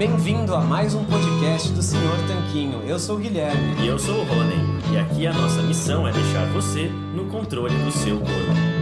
Bem-vindo a mais um podcast do Senhor Tanquinho. Eu sou o Guilherme. E eu sou o Rony. E aqui a nossa missão é deixar você no controle do seu corpo.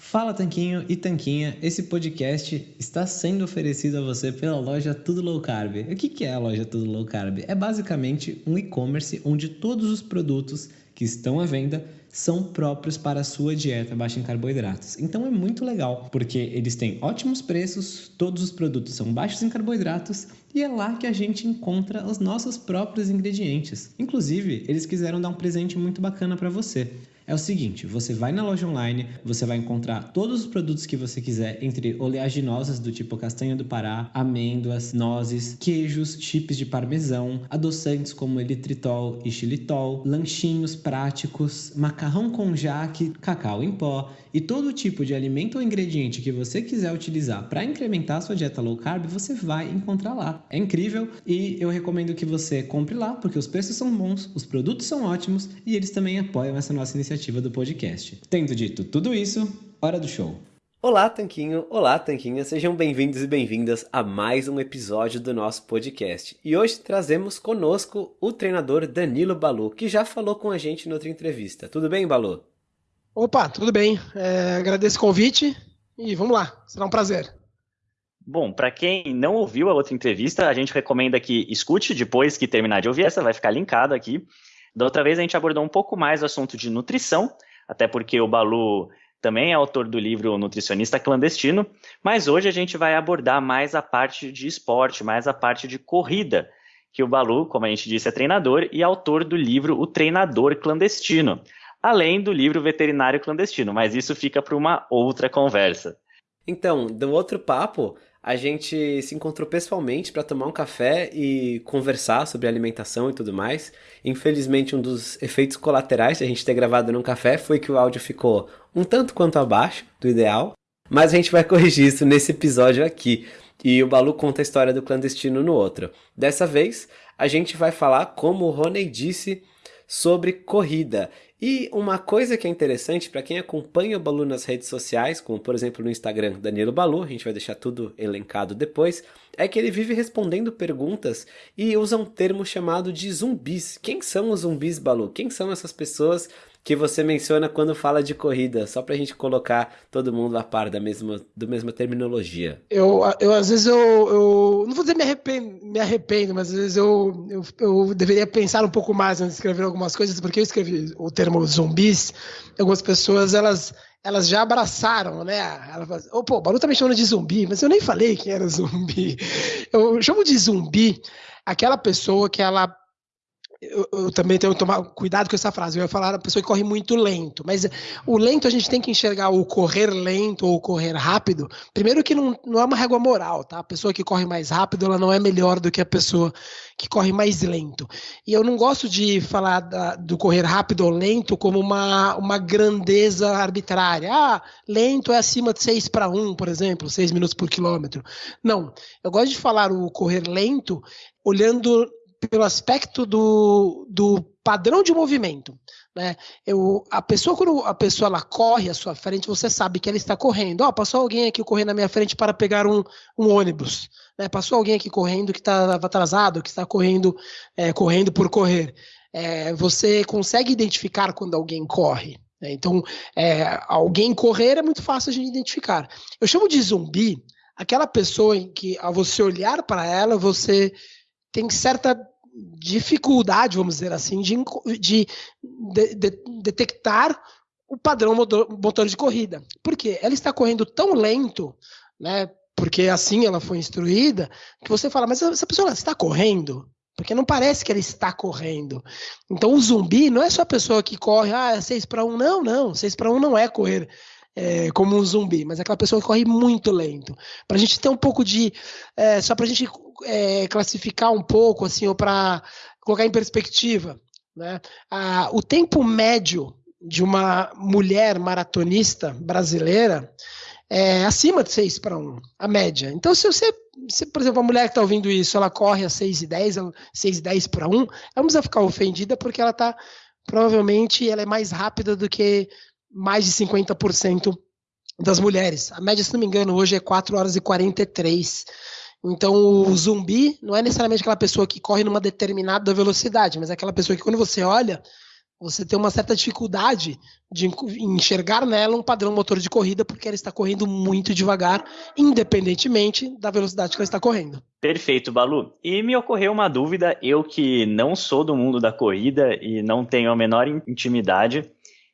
Fala Tanquinho e Tanquinha, esse podcast está sendo oferecido a você pela loja Tudo Low Carb. O que é a loja Tudo Low Carb? É basicamente um e-commerce onde todos os produtos que estão à venda são próprios para a sua dieta baixa em carboidratos. Então é muito legal, porque eles têm ótimos preços, todos os produtos são baixos em carboidratos e é lá que a gente encontra os nossos próprios ingredientes. Inclusive, eles quiseram dar um presente muito bacana para você é o seguinte: você vai na loja online, você vai encontrar todos os produtos que você quiser, entre oleaginosas do tipo castanha do Pará, amêndoas, nozes, queijos, chips de parmesão, adoçantes como eritritol e xilitol, lanchinhos práticos, macarrão com jaque, cacau em pó e todo tipo de alimento ou ingrediente que você quiser utilizar para incrementar a sua dieta low carb, você vai encontrar lá. É incrível e eu recomendo que você compre lá porque os preços são bons, os produtos são ótimos e eles também apoiam essa nossa iniciativa iniciativa do podcast. Tendo dito tudo isso, hora do show. Olá, Tanquinho! Olá, Tanquinha! Sejam bem-vindos e bem-vindas a mais um episódio do nosso podcast. E hoje trazemos conosco o treinador Danilo Balu, que já falou com a gente em outra entrevista. Tudo bem, Balu? Opa, tudo bem. É, agradeço o convite e vamos lá, será um prazer. Bom, para quem não ouviu a outra entrevista, a gente recomenda que escute depois que terminar de ouvir essa, vai ficar linkado aqui. Da outra vez a gente abordou um pouco mais o assunto de nutrição, até porque o Balu também é autor do livro Nutricionista Clandestino, mas hoje a gente vai abordar mais a parte de esporte, mais a parte de corrida, que o Balu, como a gente disse, é treinador e autor do livro O Treinador Clandestino, além do livro Veterinário Clandestino, mas isso fica para uma outra conversa. Então, do outro papo, a gente se encontrou pessoalmente para tomar um café e conversar sobre alimentação e tudo mais. Infelizmente, um dos efeitos colaterais de a gente ter gravado num café foi que o áudio ficou um tanto quanto abaixo do ideal, mas a gente vai corrigir isso nesse episódio aqui. E o Balu conta a história do clandestino no outro. Dessa vez, a gente vai falar, como o Rony disse, sobre corrida. E uma coisa que é interessante para quem acompanha o Balu nas redes sociais, como por exemplo no Instagram Danilo Balu, a gente vai deixar tudo elencado depois, é que ele vive respondendo perguntas e usa um termo chamado de zumbis. Quem são os zumbis, Balu? Quem são essas pessoas que você menciona quando fala de corrida, só para a gente colocar todo mundo a par da mesma, da mesma terminologia. Eu, eu às vezes eu, eu não vou dizer me arrependo, me arrependo, mas às vezes eu, eu, eu deveria pensar um pouco mais antes de escrever algumas coisas, porque eu escrevi o termo zumbis, algumas pessoas elas elas já abraçaram, né? Ela oh, pô, o Balu tá me chamando de zumbi, mas eu nem falei que era zumbi. Eu chamo de zumbi aquela pessoa que ela eu, eu, também tenho que tomar cuidado com essa frase. Eu ia falar a pessoa que corre muito lento, mas o lento a gente tem que enxergar o correr lento ou correr rápido. Primeiro que não, não é uma régua moral, tá? A pessoa que corre mais rápido, ela não é melhor do que a pessoa que corre mais lento. E eu não gosto de falar da, do correr rápido ou lento como uma, uma grandeza arbitrária. Ah, lento é acima de 6 para 1, por exemplo, 6 minutos por quilômetro. Não, eu gosto de falar o correr lento olhando pelo aspecto do, do padrão de movimento. Né? Eu, a pessoa, quando a pessoa ela corre à sua frente, você sabe que ela está correndo. Oh, passou alguém aqui correndo na minha frente para pegar um, um ônibus. Né? Passou alguém aqui correndo que estava atrasado, que está correndo, é, correndo por correr. É, você consegue identificar quando alguém corre. Né? Então, é, alguém correr é muito fácil de identificar. Eu chamo de zumbi aquela pessoa em que, ao você olhar para ela, você tem certa dificuldade, vamos dizer assim, de, de, de, de detectar o padrão motor, motor de corrida. Por quê? Ela está correndo tão lento, né? Porque assim ela foi instruída, que você fala, mas essa pessoa está correndo? Porque não parece que ela está correndo. Então o zumbi não é só a pessoa que corre, ah, é 6 para 1. Não, não, 6 para 1 não é correr é, como um zumbi, mas é aquela pessoa que corre muito lento. Para a gente ter um pouco de. É, só para a gente é, classificar um pouco, assim, ou para colocar em perspectiva, né? o tempo médio de uma mulher maratonista brasileira é acima de 6 para 1, a média. Então, se você, se, por exemplo, a mulher que está ouvindo isso, ela corre a 6 e 10, 6 e 10 para 1, ela não precisa ficar ofendida porque ela está, provavelmente, ela é mais rápida do que mais de 50% das mulheres. A média, se não me engano, hoje é 4 horas e 43. Então, o zumbi não é necessariamente aquela pessoa que corre numa determinada velocidade, mas é aquela pessoa que, quando você olha, você tem uma certa dificuldade de enxergar nela um padrão motor de corrida, porque ela está correndo muito devagar, independentemente da velocidade que ela está correndo. Perfeito, Balu. E me ocorreu uma dúvida, eu que não sou do mundo da corrida e não tenho a menor intimidade,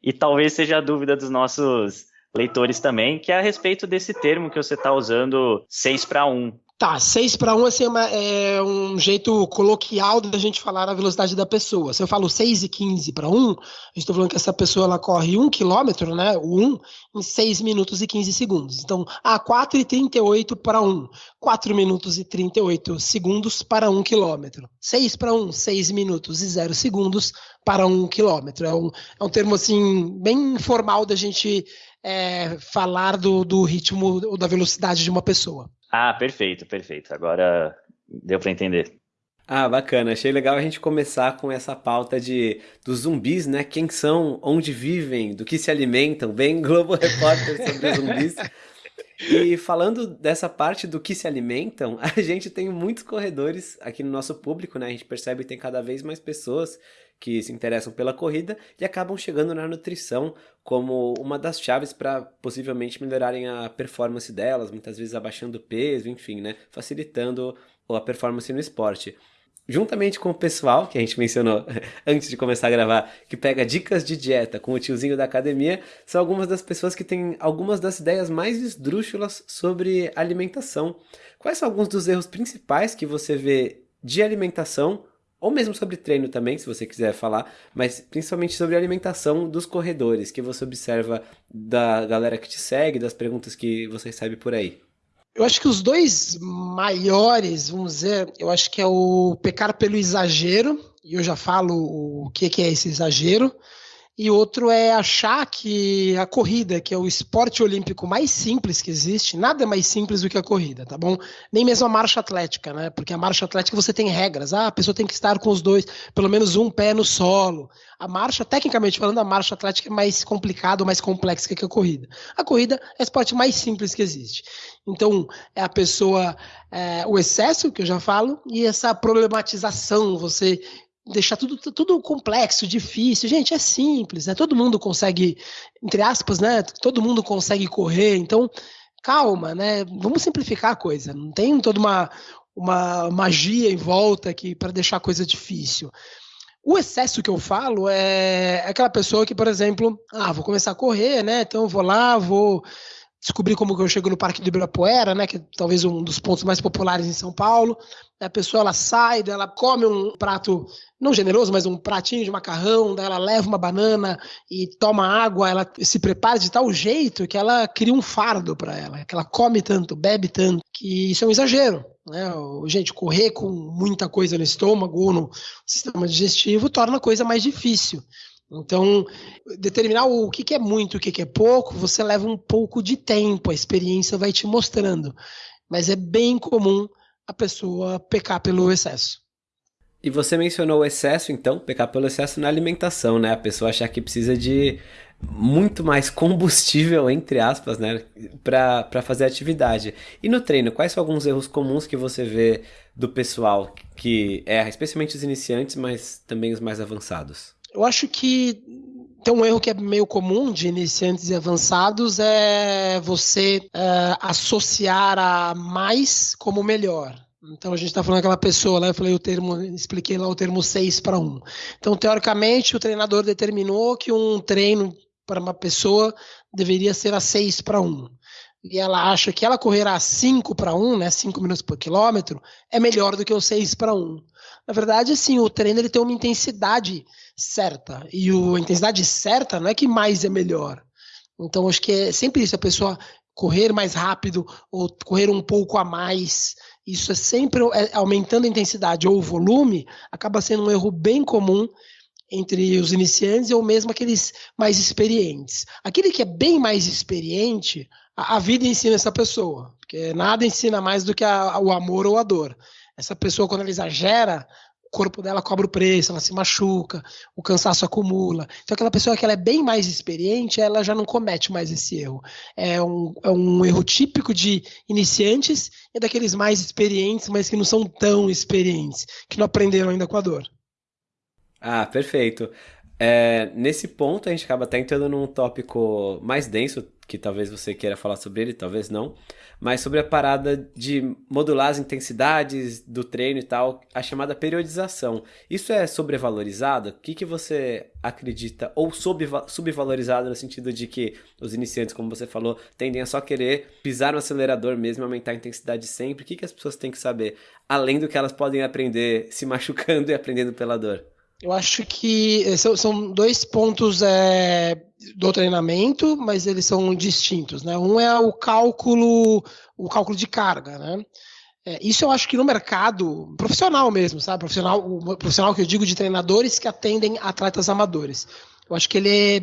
e talvez seja a dúvida dos nossos leitores também, que é a respeito desse termo que você está usando 6 para 1. Tá, 6 para 1 assim, é, é, um jeito coloquial da gente falar a velocidade da pessoa. Se eu falo 6 e 15 para 1, estou falando que essa pessoa ela corre 1 km, né, o 1, em 6 minutos e 15 segundos. Então, ah, 4 e 38 para 1, 4 minutos e 38 segundos para 1 km. 6 para 1, 6 minutos e 0 segundos para 1 km. É um, é um termo, assim, bem informal da gente é, falar do, do ritmo ou da velocidade de uma pessoa. Ah, perfeito, perfeito. Agora deu para entender. Ah, bacana. Achei legal a gente começar com essa pauta de dos zumbis, né? Quem são, onde vivem, do que se alimentam, bem Globo Repórter sobre zumbis. E falando dessa parte do que se alimentam, a gente tem muitos corredores aqui no nosso público, né? A gente percebe que tem cada vez mais pessoas que se interessam pela corrida e acabam chegando na nutrição como uma das chaves para possivelmente melhorarem a performance delas, muitas vezes abaixando o peso, enfim, né, facilitando a performance no esporte. Juntamente com o pessoal que a gente mencionou antes de começar a gravar, que pega dicas de dieta com o tiozinho da academia, são algumas das pessoas que têm algumas das ideias mais esdrúxulas sobre alimentação. Quais são alguns dos erros principais que você vê de alimentação ou mesmo sobre treino também, se você quiser falar, mas principalmente sobre a alimentação dos corredores, que você observa da galera que te segue, das perguntas que você recebe por aí. Eu acho que os dois maiores, vamos dizer, eu acho que é o pecar pelo exagero, e eu já falo o que é esse exagero, e outro é achar que a corrida, que é o esporte olímpico mais simples que existe, nada é mais simples do que a corrida, tá bom? Nem mesmo a marcha atlética, né? Porque a marcha atlética você tem regras. Ah, a pessoa tem que estar com os dois, pelo menos um pé no solo. A marcha, tecnicamente falando, a marcha atlética é mais complicada, mais complexa que a corrida. A corrida é o esporte mais simples que existe. Então, é a pessoa, é, o excesso, que eu já falo, e essa problematização, você deixar tudo, tudo complexo, difícil. Gente, é simples, né? Todo mundo consegue, entre aspas, né? Todo mundo consegue correr, então calma, né? Vamos simplificar a coisa. Não tem toda uma, uma magia em volta aqui para deixar a coisa difícil. O excesso que eu falo é aquela pessoa que, por exemplo, ah, vou começar a correr, né? Então vou lá, vou descobrir como que eu chego no Parque do Ibirapuera, né, que é talvez um dos pontos mais populares em São Paulo. A pessoa ela sai, ela come um prato não generoso, mas um pratinho de macarrão, daí ela leva uma banana e toma água, ela se prepara de tal jeito que ela cria um fardo para ela, que ela come tanto, bebe tanto, que isso é um exagero. Né? Gente, correr com muita coisa no estômago ou no sistema digestivo torna a coisa mais difícil. Então, determinar o que, é muito e o que, é pouco, você leva um pouco de tempo, a experiência vai te mostrando. Mas é bem comum a pessoa pecar pelo excesso. E você mencionou o excesso, então, pecar pelo excesso na alimentação, né? A pessoa achar que precisa de muito mais combustível, entre aspas, né? Para fazer atividade. E no treino, quais são alguns erros comuns que você vê do pessoal que erra, especialmente os iniciantes, mas também os mais avançados? Eu acho que tem um erro que é meio comum de iniciantes e avançados é você é, associar a mais como melhor. Então a gente está falando aquela pessoa lá, eu falei o termo, expliquei lá o termo 6 para 1. Então, teoricamente, o treinador determinou que um treino para uma pessoa deveria ser a 6 para 1. E ela acha que ela correr a 5 para 1, né, 5 minutos por quilômetro, é melhor do que o 6 para 1. Na verdade, assim, o treino ele tem uma intensidade certa. E o, a intensidade certa não é que mais é melhor. Então, acho que é sempre isso, a pessoa correr mais rápido ou correr um pouco a mais. Isso é sempre é, aumentando a intensidade ou o volume, acaba sendo um erro bem comum entre os iniciantes ou mesmo aqueles mais experientes. Aquele que é bem mais experiente, a, a vida ensina essa pessoa, porque nada ensina mais do que a, o amor ou a dor. Essa pessoa, quando ela exagera, corpo dela cobra o preço, ela se machuca, o cansaço acumula. Então, aquela pessoa que ela é bem mais experiente, ela já não comete mais esse erro. É um, é um erro típico de iniciantes e daqueles mais experientes, mas que não são tão experientes, que não aprenderam ainda com a dor. Ah, perfeito. É, nesse ponto, a gente acaba até entrando num tópico mais denso, que talvez você queira falar sobre ele, talvez não, mas sobre a parada de modular as intensidades do treino e tal, a chamada periodização. Isso é sobrevalorizado? O que, que você acredita? Ou subvalorizado no sentido de que os iniciantes, como você falou, tendem a só querer pisar no acelerador mesmo, aumentar a intensidade sempre? O que, que as pessoas têm que saber? Além do que elas podem aprender se machucando e aprendendo pela dor. Eu acho que eh, são, dois pontos é, do treinamento, mas eles são distintos. Né? Um é o cálculo, o cálculo de carga. Né? É, isso eu acho que no mercado profissional mesmo, sabe? Profissional, o profissional que eu digo de treinadores que atendem atletas amadores. Eu acho que ele é,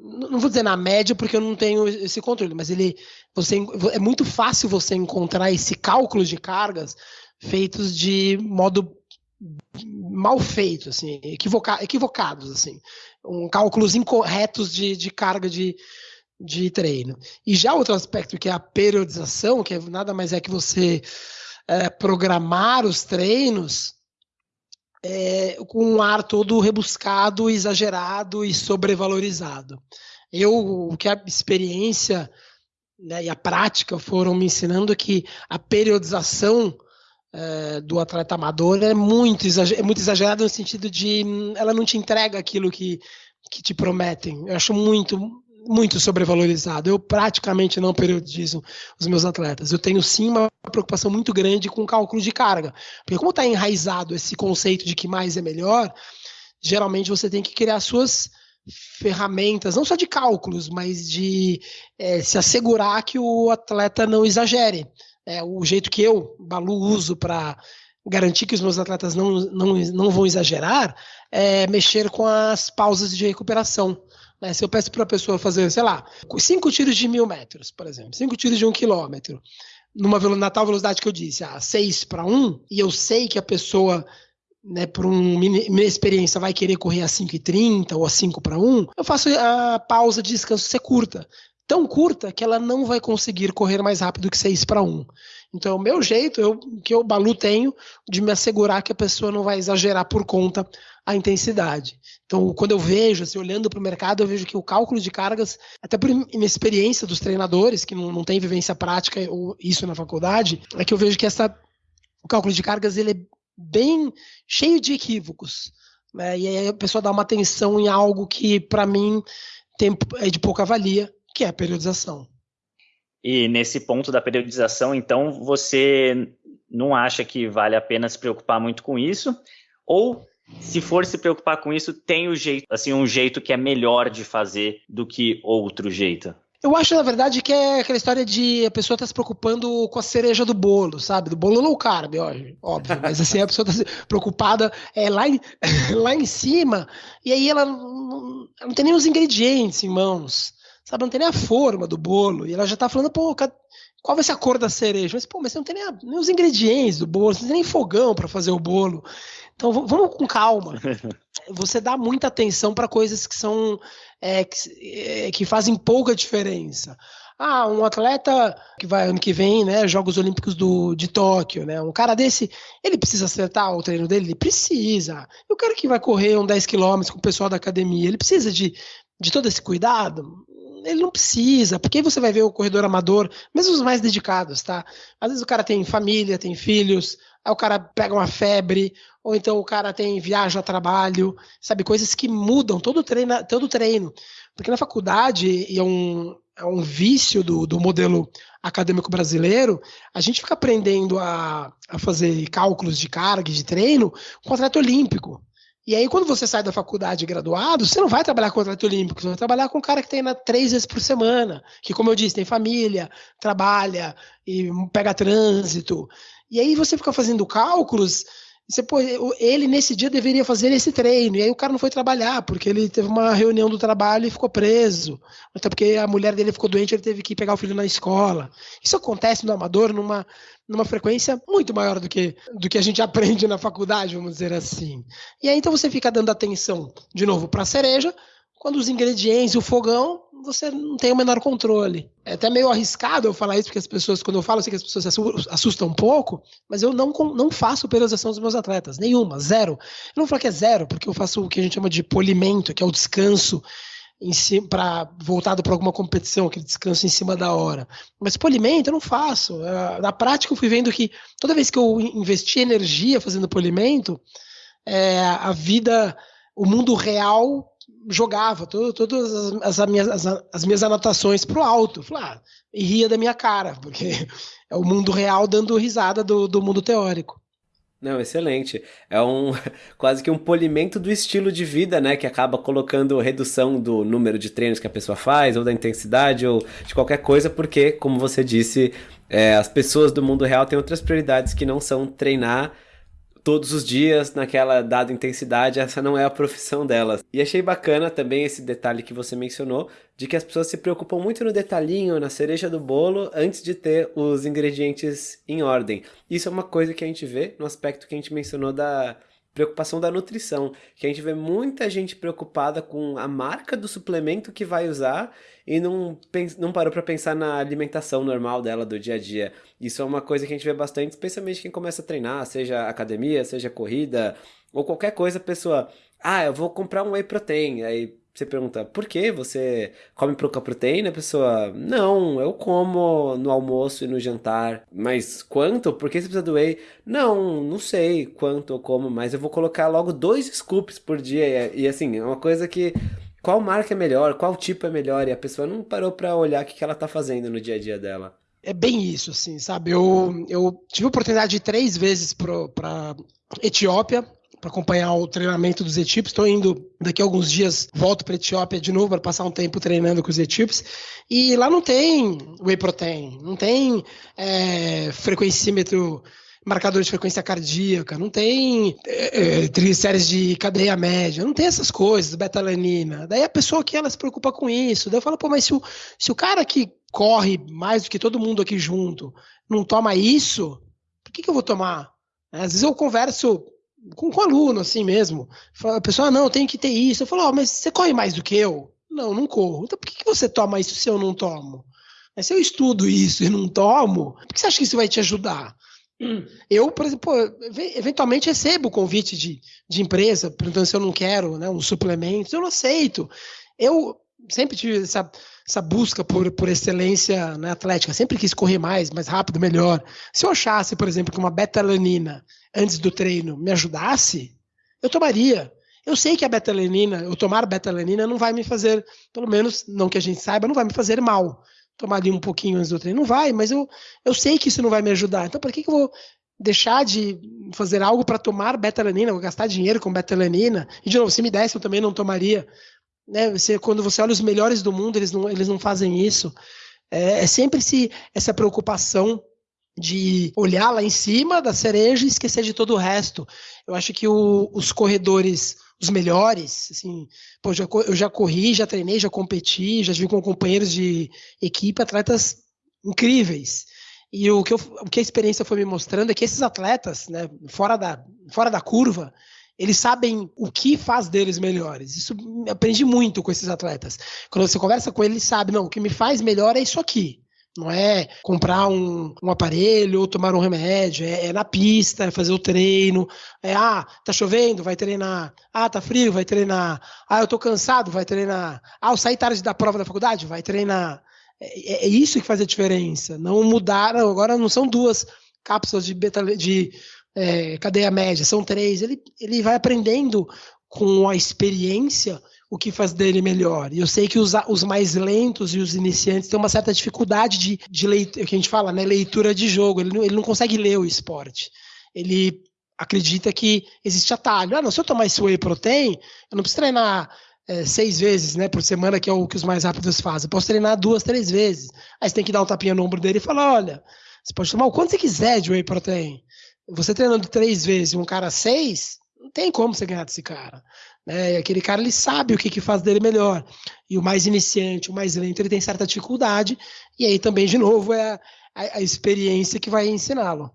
não vou dizer na média porque eu não tenho esse controle, mas ele você é muito fácil você encontrar esse cálculo de cargas feitos de modo mal feitos, assim, equivoca equivocados, assim, um, cálculos incorretos de, de carga de, de treino. E já outro aspecto que é a periodização, que é, nada mais é que você é, programar os treinos é, com um ar todo rebuscado, exagerado e sobrevalorizado. Eu, o que a experiência né, e a prática foram me ensinando é que a periodização é, do atleta amador é muito, é muito no sentido de hum, ela não te entrega aquilo que, que te prometem. Eu acho muito, muito sobrevalorizado. Eu praticamente não periodizo os meus atletas. Eu tenho sim uma preocupação muito grande com o cálculo de carga. Porque como está enraizado esse conceito de que mais é melhor, geralmente você tem que criar suas ferramentas, não só de cálculos, mas de é, se assegurar que o atleta não exagere é, o jeito que eu, Balu, uso para garantir que os meus atletas não, não, não vão exagerar é mexer com as pausas de recuperação. Né? Se eu peço para a pessoa fazer, sei lá, cinco tiros de mil metros, por exemplo, cinco tiros de um quilômetro, numa na tal velocidade que eu disse, a ah, seis para um, e eu sei que a pessoa né, por um, minha experiência, vai querer correr a 5,30 ou a 5 para 1, eu faço a pausa de descanso ser curta tão curta que ela não vai conseguir correr mais rápido que 6 para 1. Então, o meu jeito, eu, que eu, Balu, tenho de me assegurar que a pessoa não vai exagerar por conta a intensidade. Então, quando eu vejo, assim, olhando para o mercado, eu vejo que o cálculo de cargas, até por minha experiência dos treinadores, que não, não tem vivência prática ou isso na faculdade, é que eu vejo que essa, o cálculo de cargas ele é bem cheio de equívocos. Né? E aí a pessoa dá uma atenção em algo que, para mim, tem, é de pouca valia, que é a periodização. E nesse ponto da periodização, então, você não acha que vale a pena se preocupar muito com isso? Ou, se for se preocupar com isso, tem o jeito, assim, um jeito que é melhor de fazer do que outro jeito? Eu acho, na verdade, que é aquela história de a pessoa tá se preocupando com a cereja do bolo, sabe? Do bolo low carb, óbvio. Mas assim, a pessoa tá preocupada é, lá, em, lá em cima, e aí ela não, ela não tem nem os ingredientes em mãos sabe? Não tem nem a forma do bolo. E ela já tá falando, pô, qual vai ser a cor da cereja? Mas, pô, mas você não tem nem, a, nem os ingredientes do bolo, você não tem nem fogão para fazer o bolo. Então vamos com calma. Você dá muita atenção para coisas que são é, que, é, que fazem pouca diferença. Ah, um atleta que vai ano que vem, né, Jogos Olímpicos do, de Tóquio, né? Um cara desse, ele precisa acertar o treino dele? Ele precisa. E o cara que vai correr um 10 km com o pessoal da academia, ele precisa de, de todo esse cuidado? Ele não precisa, porque aí você vai ver o corredor amador, mesmo os mais dedicados, tá? Às vezes o cara tem família, tem filhos, aí o cara pega uma febre, ou então o cara tem viaja a trabalho, sabe? Coisas que mudam todo treino, todo treino. Porque na faculdade, e é um, é um vício do, do modelo acadêmico brasileiro, a gente fica aprendendo a, a fazer cálculos de carga, de treino, com atleta olímpico. E aí, quando você sai da faculdade graduado, você não vai trabalhar com atleta olímpico, você vai trabalhar com um cara que treina três vezes por semana, que, como eu disse, tem família, trabalha e pega trânsito. E aí você fica fazendo cálculos Você, pô, ele nesse dia deveria fazer esse treino, e aí o cara não foi trabalhar, porque ele teve uma reunião do trabalho e ficou preso. Até porque a mulher dele ficou doente, ele teve que pegar o filho na escola. Isso acontece no amador numa, numa frequência muito maior do que, do que a gente aprende na faculdade, vamos dizer assim. E aí então você fica dando atenção, de novo, para a cereja, quando os ingredientes e o fogão, você não tem o menor controle. É até meio arriscado eu falar isso, porque as pessoas, quando eu falo, eu sei que as pessoas se assustam um pouco, mas eu não, não faço periodização dos meus atletas, nenhuma, zero. Eu não falar que é zero, porque eu faço o que a gente chama de polimento, que é o descanso si, para voltado para alguma competição, aquele descanso em cima da hora. Mas polimento eu não faço. É, na prática eu fui vendo que toda vez que eu investi energia fazendo polimento, é, a vida, o mundo real jogava todas as, as, minhas, as, as minhas anotações para o alto. Falei, ah, e ria da minha cara, porque é o mundo real dando risada do, do mundo teórico. Não, excelente. É um quase que um polimento do estilo de vida, né? Que acaba colocando redução do número de treinos que a pessoa faz, ou da intensidade, ou de qualquer coisa, porque, como você disse, é, as pessoas do mundo real têm outras prioridades que não são treinar todos os dias naquela dada intensidade, essa não é a profissão delas. E achei bacana também esse detalhe que você mencionou, de que as pessoas se preocupam muito no detalhinho, na cereja do bolo, antes de ter os ingredientes em ordem. Isso é uma coisa que a gente vê no aspecto que a gente mencionou da preocupação da nutrição, que a gente vê muita gente preocupada com a marca do suplemento que vai usar e não, não parou para pensar na alimentação normal dela do dia a dia. Isso é uma coisa que a gente vê bastante, especialmente quem começa a treinar, seja academia, seja corrida, ou qualquer coisa, a pessoa, ah, eu vou comprar um whey protein, aí você pergunta, por que você come pouca proteína? A pessoa, não, eu como no almoço e no jantar. Mas quanto? Por que você precisa do whey? Não, não sei quanto eu como, mas eu vou colocar logo dois scoops por dia. E, e assim, é uma coisa que. Qual marca é melhor? Qual tipo é melhor? E a pessoa não parou para olhar o que ela tá fazendo no dia a dia dela. É bem isso, assim, sabe? Eu, eu tive a oportunidade de ir três vezes para Etiópia para acompanhar o treinamento dos equipes. Estou indo daqui a alguns dias, volto para Etiópia de novo para passar um tempo treinando com os equipes. E lá não tem whey protein, não tem é, frequencímetro marcador de frequência cardíaca, não tem é, é triglicérides de cadeia média, não tem essas coisas, betalanina. Daí a pessoa que ela se preocupa com isso, daí eu falo, pô, mas se o, se o cara que corre mais do que todo mundo aqui junto não toma isso, por que, que eu vou tomar? Às vezes eu converso com, com aluno, assim mesmo. A pessoa, ah, não, tem que ter isso. Eu falo, oh, mas você corre mais do que eu? Não, não corro. Então por que, que você toma isso se eu não tomo? Mas se eu estudo isso e não tomo, por que você acha que isso vai te ajudar? Eu, por exemplo, eventualmente recebo convite de, de empresa perguntando se eu não quero né, um suplemento, eu não aceito. Eu sempre tive essa, essa busca por, por excelência na atlética, sempre quis correr mais, mais rápido, melhor. Se eu achasse, por exemplo, que uma betalanina antes do treino me ajudasse, eu tomaria. Eu sei que a betalanina, eu tomar betalanina não vai me fazer, pelo menos não que a gente saiba, não vai me fazer mal. Tomar ali um pouquinho antes do treino, não vai, mas eu, eu sei que isso não vai me ajudar. Então, por que, que eu vou deixar de fazer algo para tomar betalanina, vou gastar dinheiro com betalanina? E, de novo, se me desse, eu também não tomaria. Né? Você, quando você olha os melhores do mundo, eles não, eles não fazem isso. É, é sempre se, essa preocupação de olhar lá em cima da cereja e esquecer de todo o resto. Eu acho que o, os corredores, os melhores, assim, pô, já, eu já corri, já treinei, já competi, já tive com companheiros de equipe, atletas incríveis. E o que, eu, o que a experiência foi me mostrando é que esses atletas, né, fora da, fora da curva, eles sabem o que faz deles melhores. Isso aprendi muito com esses atletas. Quando você conversa com eles, sabe, não, o que me faz melhor é isso aqui. Não é comprar um, um aparelho ou tomar um remédio, é, é, na pista, é fazer o treino. É, ah, tá chovendo, vai treinar. Ah, tá frio, vai treinar. Ah, eu tô cansado, vai treinar. Ah, eu saí tarde da prova da faculdade, vai treinar. É, é, é isso que faz a diferença. Não mudar, agora não são duas cápsulas de, beta, de é, cadeia média, são três. Ele, ele vai aprendendo com a experiência o que faz dele melhor. E eu sei que os, os mais lentos e os iniciantes têm uma certa dificuldade de, de leitura, que a gente fala, né, leitura de jogo. Ele não, ele não consegue ler o esporte. Ele acredita que existe atalho. Ah, não, se eu tomar esse whey protein, eu não preciso treinar é, seis vezes né, por semana, que é o que os mais rápidos fazem. Eu posso treinar duas, três vezes. Aí você tem que dar um tapinha no ombro dele e falar: olha, você pode tomar o quanto você quiser de whey protein. Você treinando três vezes e um cara seis, não tem como você ganhar desse cara. Né? Aquele cara ele sabe o que, que faz dele melhor. E o mais iniciante, o mais lento, ele tem certa dificuldade. E aí também, de novo, é a, a experiência que vai ensiná-lo.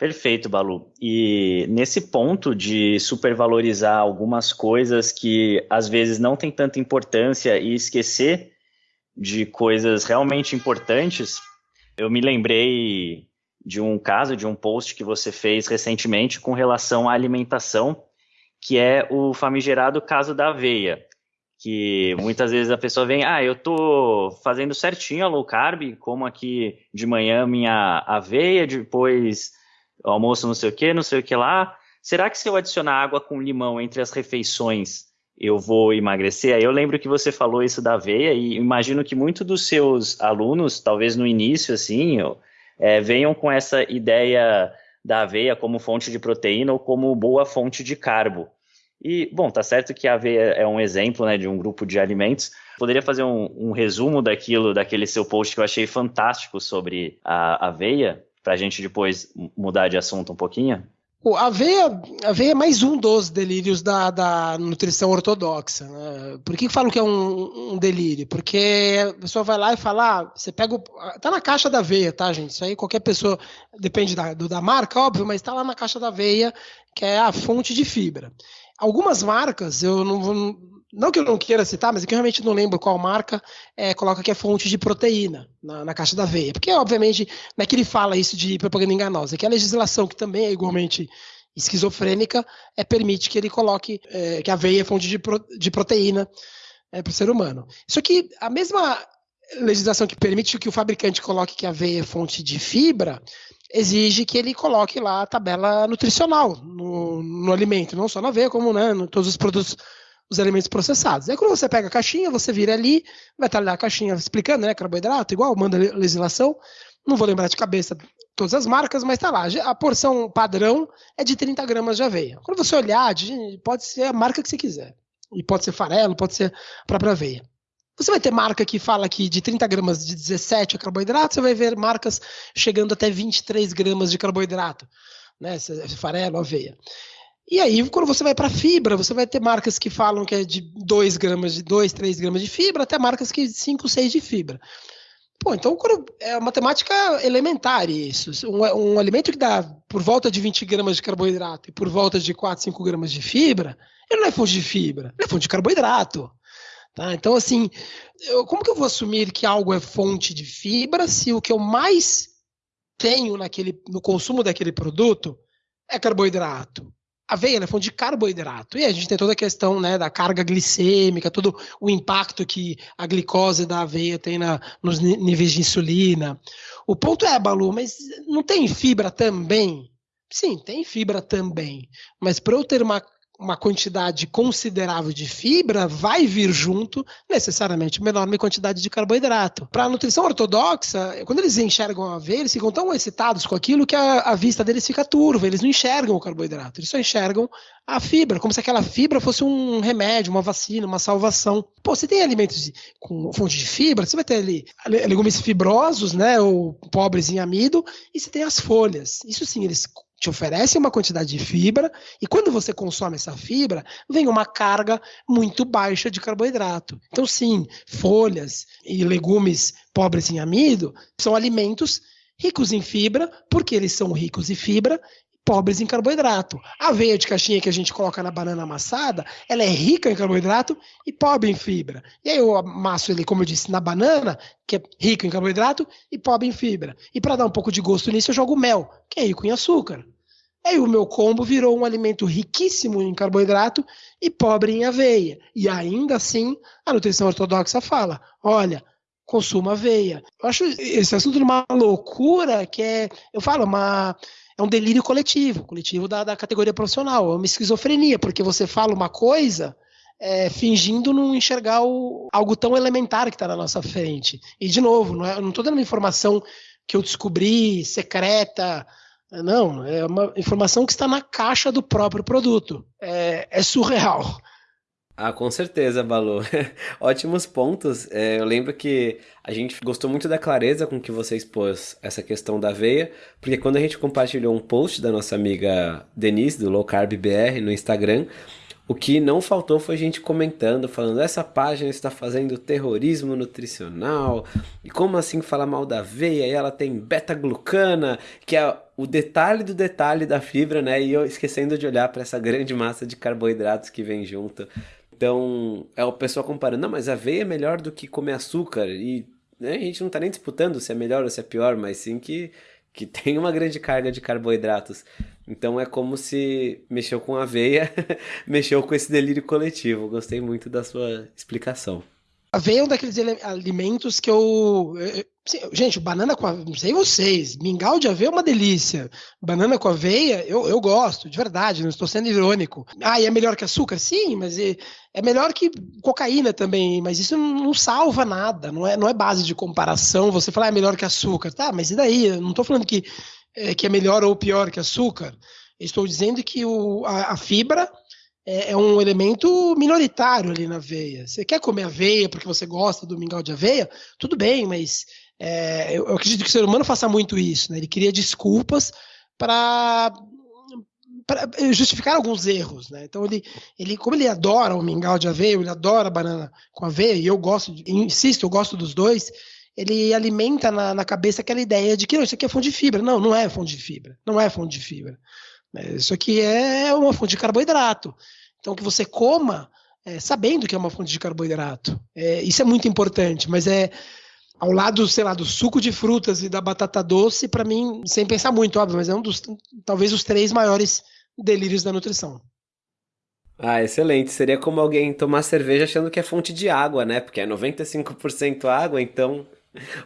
Perfeito, Balu. E nesse ponto de supervalorizar algumas coisas que às vezes não tem tanta importância e esquecer de coisas realmente importantes, eu me lembrei de um caso, de um post que você fez recentemente com relação à alimentação, que é o famigerado caso da aveia. Que muitas vezes a pessoa vem, ah, eu tô fazendo certinho a low carb, como aqui de manhã minha aveia, depois almoço não sei o que, não sei o que lá. Será que se eu adicionar água com limão entre as refeições, eu vou emagrecer? Aí eu lembro que você falou isso da aveia e imagino que muitos dos seus alunos, talvez no início, assim, é, venham com essa ideia da aveia como fonte de proteína ou como boa fonte de carbo. E, bom, tá certo que a aveia é um exemplo né, de um grupo de alimentos. Poderia fazer um, um resumo daquilo, daquele seu post que eu achei fantástico sobre a aveia, para a gente depois mudar de assunto um pouquinho? A aveia, a aveia é mais um dos delírios da, da nutrição ortodoxa. Né? Por que, falo que é um, um, delírio? Porque a pessoa vai lá e fala: ah, você pega. O, tá na caixa da aveia, tá, gente? Isso aí qualquer pessoa, depende da, do, da marca, óbvio, mas está lá na caixa da aveia, que é a fonte de fibra. Algumas marcas, eu não vou. Não que eu não queira citar, mas é que eu realmente não lembro qual marca é, coloca que é fonte de proteína na, na, caixa da aveia. Porque, obviamente, não é que ele fala isso de propaganda enganosa, é que a legislação, que também é igualmente esquizofrênica, é, permite que ele coloque é, que a aveia é fonte de, pro, de proteína é, para o ser humano. Isso aqui, a mesma legislação que permite que o fabricante coloque que a aveia é fonte de fibra, exige que ele coloque lá a tabela nutricional no, no alimento, não só na aveia, como né, em todos os produtos os alimentos processados. Aí quando você pega a caixinha, você vira ali, vai estar lá a caixinha explicando, né? Carboidrato, igual, manda legislação. Não vou lembrar de cabeça todas as marcas, mas tá lá. A porção padrão é de 30 gramas de aveia. Quando você olhar, pode ser a marca que você quiser. E pode ser farelo, pode ser a própria aveia. Você vai ter marca que fala que de 30 gramas de 17 é carboidrato, você vai ver marcas chegando até 23 gramas de carboidrato, né? Farelo, aveia. E aí, quando você vai para fibra, você vai ter marcas que falam que é de 2 gramas, de 2, 3 gramas de fibra, até marcas que 5, 6 de fibra. Pô, então é uma matemática elementar isso. Um, um, alimento que dá por volta de 20 gramas de carboidrato e por volta de 4, 5 gramas de fibra, ele não é fonte de fibra, ele é fonte de carboidrato. Tá? Então, assim, eu, como que eu vou assumir que algo é fonte de fibra se o que eu mais tenho naquele, no consumo daquele produto é carboidrato? Aveia é fonte de carboidrato. E a gente tem toda a questão né, da carga glicêmica, todo o impacto que a glicose da aveia tem na, nos níveis de insulina. O ponto é, Balu, mas não tem fibra também? Sim, tem fibra também. Mas para eu ter uma uma quantidade considerável de fibra, vai vir junto necessariamente uma enorme quantidade de carboidrato. Para a nutrição ortodoxa, quando eles enxergam a aveia, eles ficam tão excitados com aquilo que a, a, vista deles fica turva, eles não enxergam o carboidrato, eles só enxergam a fibra, como se aquela fibra fosse um remédio, uma vacina, uma salvação. Pô, você tem alimentos com fonte de fibra, você vai ter ali legumes fibrosos, né, ou pobres em amido, e você tem as folhas. Isso sim, eles te oferecem uma quantidade de fibra e quando você consome essa fibra, vem uma carga muito baixa de carboidrato. Então, sim, folhas e legumes pobres em amido são alimentos ricos em fibra, porque eles são ricos em fibra pobres em carboidrato. A aveia de caixinha que a gente coloca na banana amassada, ela é rica em carboidrato e pobre em fibra. E aí eu amasso ele, como eu disse, na banana, que é rico em carboidrato e pobre em fibra. E para dar um pouco de gosto nisso, eu jogo mel, que é rico em açúcar. Aí o meu combo virou um alimento riquíssimo em carboidrato e pobre em aveia. E ainda assim, a nutrição ortodoxa fala: olha, consuma aveia. Eu acho esse assunto uma loucura que é, eu falo, uma é um delírio coletivo, coletivo da, da categoria profissional, é uma esquizofrenia, porque você fala uma coisa é, fingindo não enxergar o, algo tão elementar que está na nossa frente. E, de novo, não estou é, dando uma informação que eu descobri secreta, não, é uma informação que está na caixa do próprio produto. É, é surreal. Ah, com certeza, Balu. Ótimos pontos. É, eu lembro que a gente gostou muito da clareza com que você expôs essa questão da aveia, porque quando a gente compartilhou um post da nossa amiga Denise, do Low Carb BR, no Instagram, o que não faltou foi gente comentando, falando essa página está fazendo terrorismo nutricional, e como assim falar mal da aveia, e ela tem beta-glucana, que é o detalhe do detalhe da fibra, né? E eu esquecendo de olhar para essa grande massa de carboidratos que vem junto. Então, é o pessoal comparando, não, mas aveia é melhor do que comer açúcar. E né, a gente não está nem disputando se é melhor ou se é pior, mas sim que, que tem uma grande carga de carboidratos. Então é como se mexeu com aveia, mexeu com esse delírio coletivo. Gostei muito da sua explicação. Aveia é um daqueles alimentos que eu. Gente, banana com aveia, não sei vocês, mingau de aveia é uma delícia. Banana com aveia, eu, eu gosto, de verdade, não estou sendo irônico. Ah, e é melhor que açúcar? Sim, mas é, é melhor que cocaína também, mas isso não, não, salva nada, não é, não é base de comparação. Você falar ah, é melhor que açúcar, tá, mas e daí? Eu não estou falando que é, que é melhor ou pior que açúcar. Estou dizendo que o, a, a fibra é, é, um elemento minoritário ali na aveia. Você quer comer aveia porque você gosta do mingau de aveia? Tudo bem, mas é, eu, eu, acredito que o ser humano faça muito isso. Né? Ele cria desculpas para justificar alguns erros, né? Então ele, ele, como ele adora o mingau de aveia, ele adora banana com aveia, e eu gosto, insisto, eu gosto dos dois. Ele alimenta na, na cabeça aquela ideia de que não, isso aqui é fonte de fibra. Não, não é fonte de fibra. Não é fonte de fibra. É, isso aqui é uma fonte de carboidrato. Então, que você coma é, sabendo que é uma fonte de carboidrato. É, isso é muito importante, mas é ao lado, sei lá, do suco de frutas e da batata doce, para mim, sem pensar muito, óbvio, mas é um dos, talvez, os três maiores delírios da nutrição. Ah, excelente. Seria como alguém tomar cerveja achando que é fonte de água, né? Porque é 95% água, então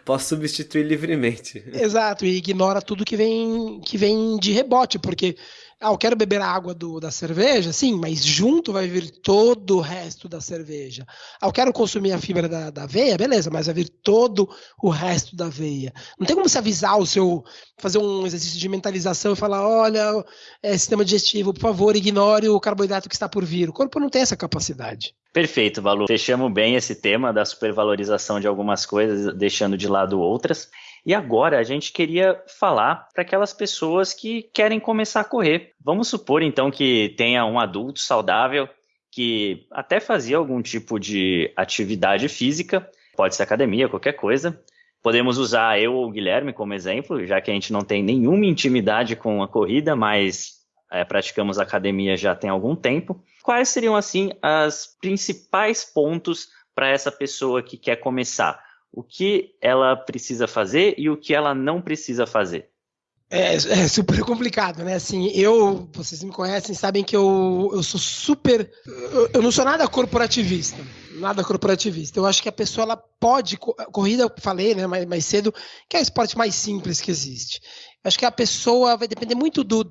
Posso substituir livremente. Exato, e ignora tudo que vem que vem de rebote, porque ah, eu quero beber a água do, da cerveja, sim, mas junto vai vir todo o resto da cerveja. Ah, eu quero consumir a fibra da, da aveia, beleza, mas vai vir todo o resto da aveia. Não tem como se avisar o seu, fazer um exercício de mentalização e falar: olha, é, sistema digestivo, por favor, ignore o carboidrato que está por vir. O corpo não tem essa capacidade. Perfeito, Valu. Fechamos bem esse tema da supervalorização de algumas coisas, deixando de lado outras. E agora a gente queria falar para aquelas pessoas que querem começar a correr. Vamos supor então que tenha um adulto saudável que até fazia algum tipo de atividade física, pode ser academia, qualquer coisa. Podemos usar eu ou o Guilherme como exemplo, já que a gente não tem nenhuma intimidade com a corrida, mas é, praticamos academia já tem algum tempo. Quais seriam, assim, as principais pontos para essa pessoa que quer começar? o que ela precisa fazer e o que ela não precisa fazer. É, é, super complicado, né? Assim, eu, vocês me conhecem, sabem que eu, eu sou super. Eu, eu, não sou nada corporativista. Nada corporativista. Eu acho que a pessoa ela pode. Corrida, eu falei né, mais, mais cedo, que é o esporte mais simples que existe. Eu acho que a pessoa vai depender muito do,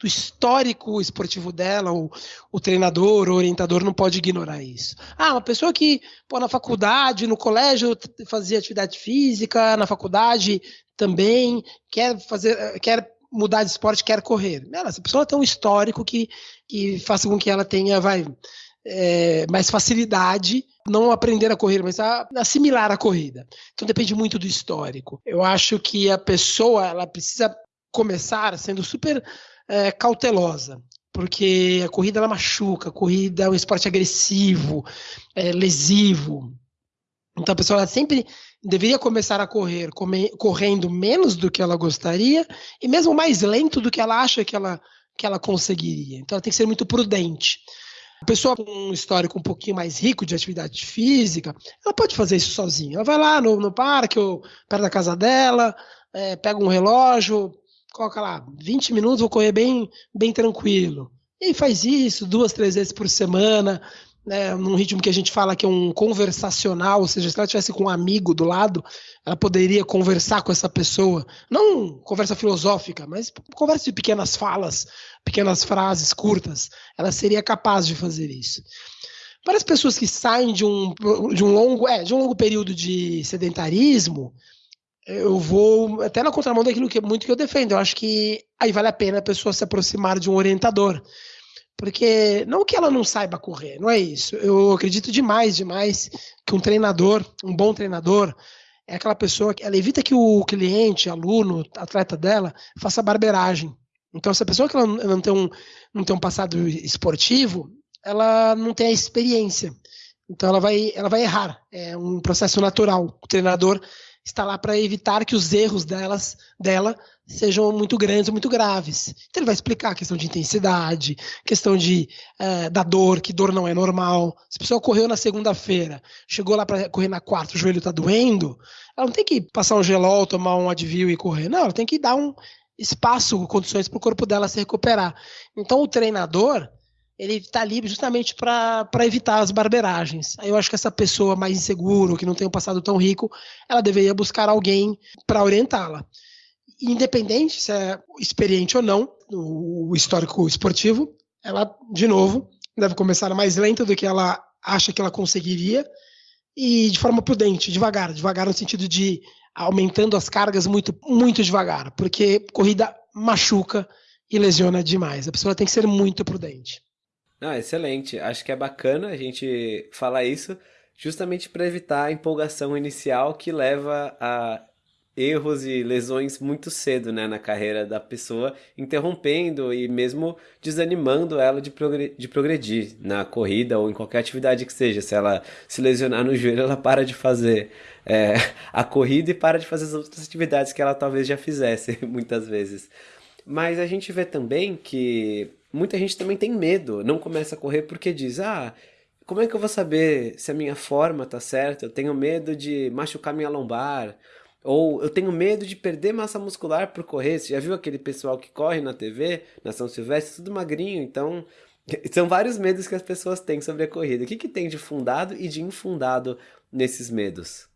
do histórico esportivo dela, o, o treinador, o orientador não pode ignorar isso. Ah, uma pessoa que pô, na faculdade, no colégio fazia atividade física, na faculdade também quer fazer, quer mudar de esporte, quer correr. Ela, essa pessoa tem um histórico que, que faça com que ela tenha, vai, é, mais facilidade não aprender a correr, mas a assimilar a corrida. Então depende muito do histórico. Eu acho que a pessoa ela precisa começar sendo super é, cautelosa, porque a corrida ela machuca, a corrida é um esporte agressivo, é, lesivo. Então a pessoa sempre deveria começar a correr come, correndo menos do que ela gostaria e mesmo mais lento do que ela acha que ela, que ela conseguiria. Então ela tem que ser muito prudente. A pessoa com um histórico um pouquinho mais rico de atividade física, ela pode fazer isso sozinha. Ela vai lá no, no parque ou perto da casa dela, é, pega um relógio, coloca lá, 20 minutos, vou correr bem, bem tranquilo. E faz isso duas, três vezes por semana, né, num ritmo que a gente fala que é um conversacional, ou seja, se ela tivesse com um amigo do lado, ela poderia conversar com essa pessoa, não conversa filosófica, mas conversa de pequenas falas, pequenas frases curtas, ela seria capaz de fazer isso. Para as pessoas que saem de um, de um longo, é, de um longo período de sedentarismo, eu vou até na contramão daquilo que muito que eu defendo. Eu acho que aí vale a pena a pessoa se aproximar de um orientador. Porque não que ela não saiba correr, não é isso. Eu acredito demais, demais que um treinador, um bom treinador, é aquela pessoa que ela evita que o cliente, aluno, atleta dela, faça barberagem. Então, se a pessoa que ela não tem um, não tem um passado esportivo, ela não tem a experiência. Então ela vai, ela vai errar. É um processo natural. O treinador está lá para evitar que os erros delas, dela sejam muito grandes ou muito graves. Então ele vai explicar a questão de intensidade, questão de é, da dor, que dor não é normal. Se a pessoa correu na segunda-feira, chegou lá para correr na quarta, o joelho está doendo, ela não tem que passar um gelol, tomar um Advil e correr. Não, ela tem que dar um espaço, condições para o corpo dela se recuperar. Então o treinador ele está ali justamente para evitar as barberagens. Eu acho que essa pessoa mais insegura, que não tem um passado tão rico, ela deveria buscar alguém para orientá-la. Independente se é experiente ou não, o histórico esportivo, ela, de novo, deve começar mais lenta do que ela acha que ela conseguiria e de forma prudente, devagar, devagar no sentido de aumentando as cargas muito, muito devagar, porque corrida machuca e lesiona demais. A pessoa tem que ser muito prudente. Ah, excelente. Acho que é bacana a gente falar isso justamente para evitar a empolgação inicial que leva a erros e lesões muito cedo né, na carreira da pessoa, interrompendo e mesmo desanimando ela de, progredir, de progredir na corrida ou em qualquer atividade que seja. Se ela se lesionar no joelho, ela para de fazer é, a corrida e para de fazer as outras atividades que ela talvez já fizesse muitas vezes. Mas a gente vê também que muita gente também tem medo, não começa a correr porque diz: ah, como é que eu vou saber se a minha forma tá certa? Eu tenho medo de machucar minha lombar. Ou eu tenho medo de perder massa muscular por correr. Você já viu aquele pessoal que corre na TV, na São Silvestre, tudo magrinho? Então, são vários medos que as pessoas têm sobre a corrida. O que, que tem de fundado e de infundado nesses medos?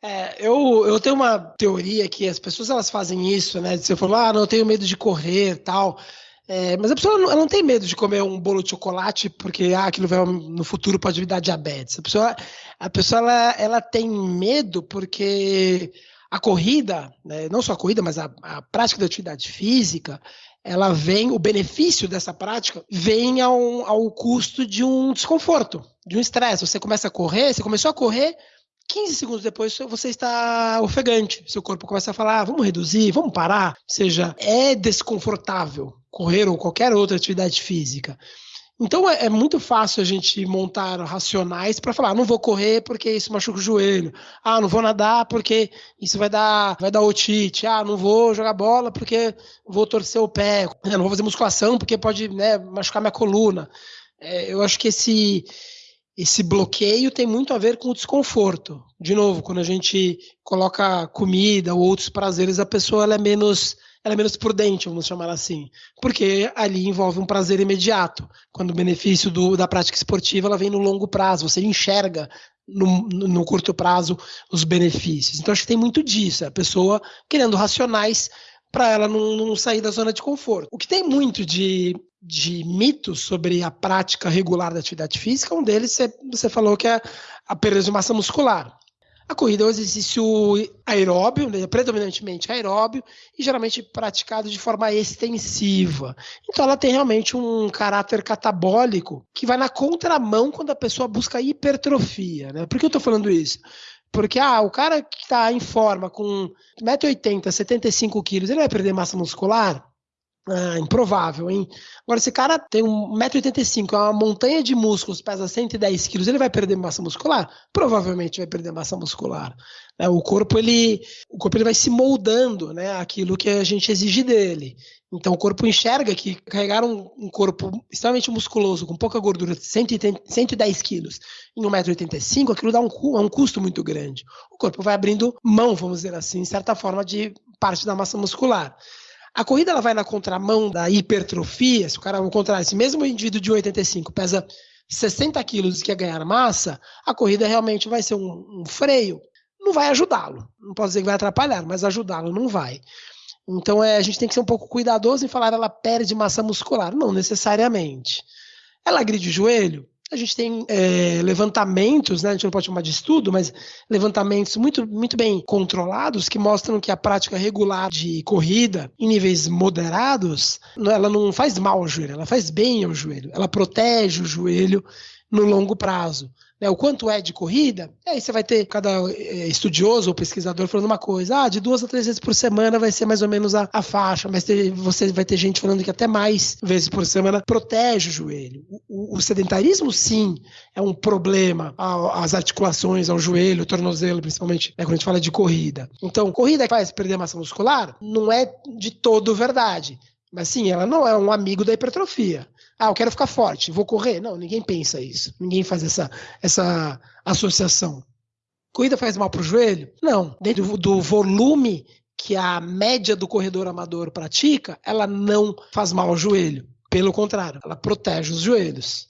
É, eu, eu tenho uma teoria que as pessoas elas fazem isso, né? Você falou, ah, não, eu tenho medo de correr tal. É, mas a pessoa não, ela não tem medo de comer um bolo de chocolate porque ah, aquilo vai, no futuro pode dar diabetes. A pessoa, a pessoa ela, ela tem medo porque a corrida, né, não só a corrida, mas a, a prática da atividade física, ela vem, o benefício dessa prática vem ao, ao custo de um desconforto, de um estresse. Você começa a correr, você começou a correr, 15 segundos depois você está ofegante. Seu corpo começa a falar: ah, vamos reduzir, vamos parar. Ou seja, é desconfortável correr ou qualquer outra atividade física. Então é, é muito fácil a gente montar racionais para falar, ah, não vou correr porque isso machuca o joelho. Ah, não vou nadar porque isso vai dar, vai dar otite. Ah, não vou jogar bola porque vou torcer o pé. Ah, não vou fazer musculação porque pode né, machucar minha coluna. É, eu acho que esse esse bloqueio tem muito a ver com o desconforto. De novo, quando a gente coloca comida ou outros prazeres, a pessoa é menos ela é menos prudente, vamos chamar assim, porque ali envolve um prazer imediato. Quando o benefício do, da prática esportiva ela vem no longo prazo, você enxerga no, no, curto prazo os benefícios. Então acho que tem muito disso, a pessoa querendo racionais para ela não, não, sair da zona de conforto. O que tem muito de, de mitos sobre a prática regular da atividade física, um deles você, você falou que é a perda de massa muscular. A corrida é um exercício aeróbio, né, predominantemente aeróbio, e geralmente praticado de forma extensiva. Então ela tem realmente um caráter catabólico que vai na contramão quando a pessoa busca hipertrofia. Né? Por que eu estou falando isso? Porque ah, o cara que está em forma com 1,80m, 75 quilos, ele vai perder massa muscular? Ah, improvável, hein? Agora, esse cara tem 1,85m, é uma montanha de músculos, pesa 110 quilos, ele vai perder massa muscular? Provavelmente vai perder massa muscular. É, o corpo, ele, o corpo ele vai se moldando né, aquilo que a gente exige dele. Então, o corpo enxerga que carregar um, um corpo extremamente musculoso, com pouca gordura, 110, 110 quilos, em 1,85m, aquilo dá um, é um custo muito grande. O corpo vai abrindo mão, vamos dizer assim, em certa forma, de parte da massa muscular. A corrida ela vai na contramão da hipertrofia, se o cara, ao contrário, esse mesmo indivíduo de 85 pesa 60 quilos e quer ganhar massa, a corrida realmente vai ser um, um freio. Não vai ajudá-lo. Não posso dizer que vai atrapalhar, mas ajudá-lo não vai. Então é, a gente tem que ser um pouco cuidadoso em falar ela perde massa muscular. Não necessariamente. Ela agride o joelho? A gente tem é, levantamentos, né, a gente não pode chamar de estudo, mas levantamentos muito, muito bem controlados que mostram que a prática regular de corrida em níveis moderados, ela não faz mal ao joelho, ela faz bem ao joelho, ela protege o joelho no longo prazo né, o quanto é de corrida, aí você vai ter cada é, estudioso ou pesquisador falando uma coisa, ah, de duas a três vezes por semana vai ser mais ou menos a, a faixa, mas ter, você vai ter gente falando que até mais vezes por semana protege o joelho. O, o, o sedentarismo, sim, é um problema, as articulações, ao joelho, o tornozelo, principalmente, né, quando a gente fala de corrida. Então, corrida faz perder massa muscular? Não é de todo verdade. Mas sim, ela não é um amigo da hipertrofia. Ah, eu quero ficar forte, vou correr. Não, ninguém pensa isso. Ninguém faz essa, essa associação. Corrida faz mal para o joelho? Não. Dentro do volume que a média do corredor amador pratica, ela não faz mal ao joelho. Pelo contrário, ela protege os joelhos.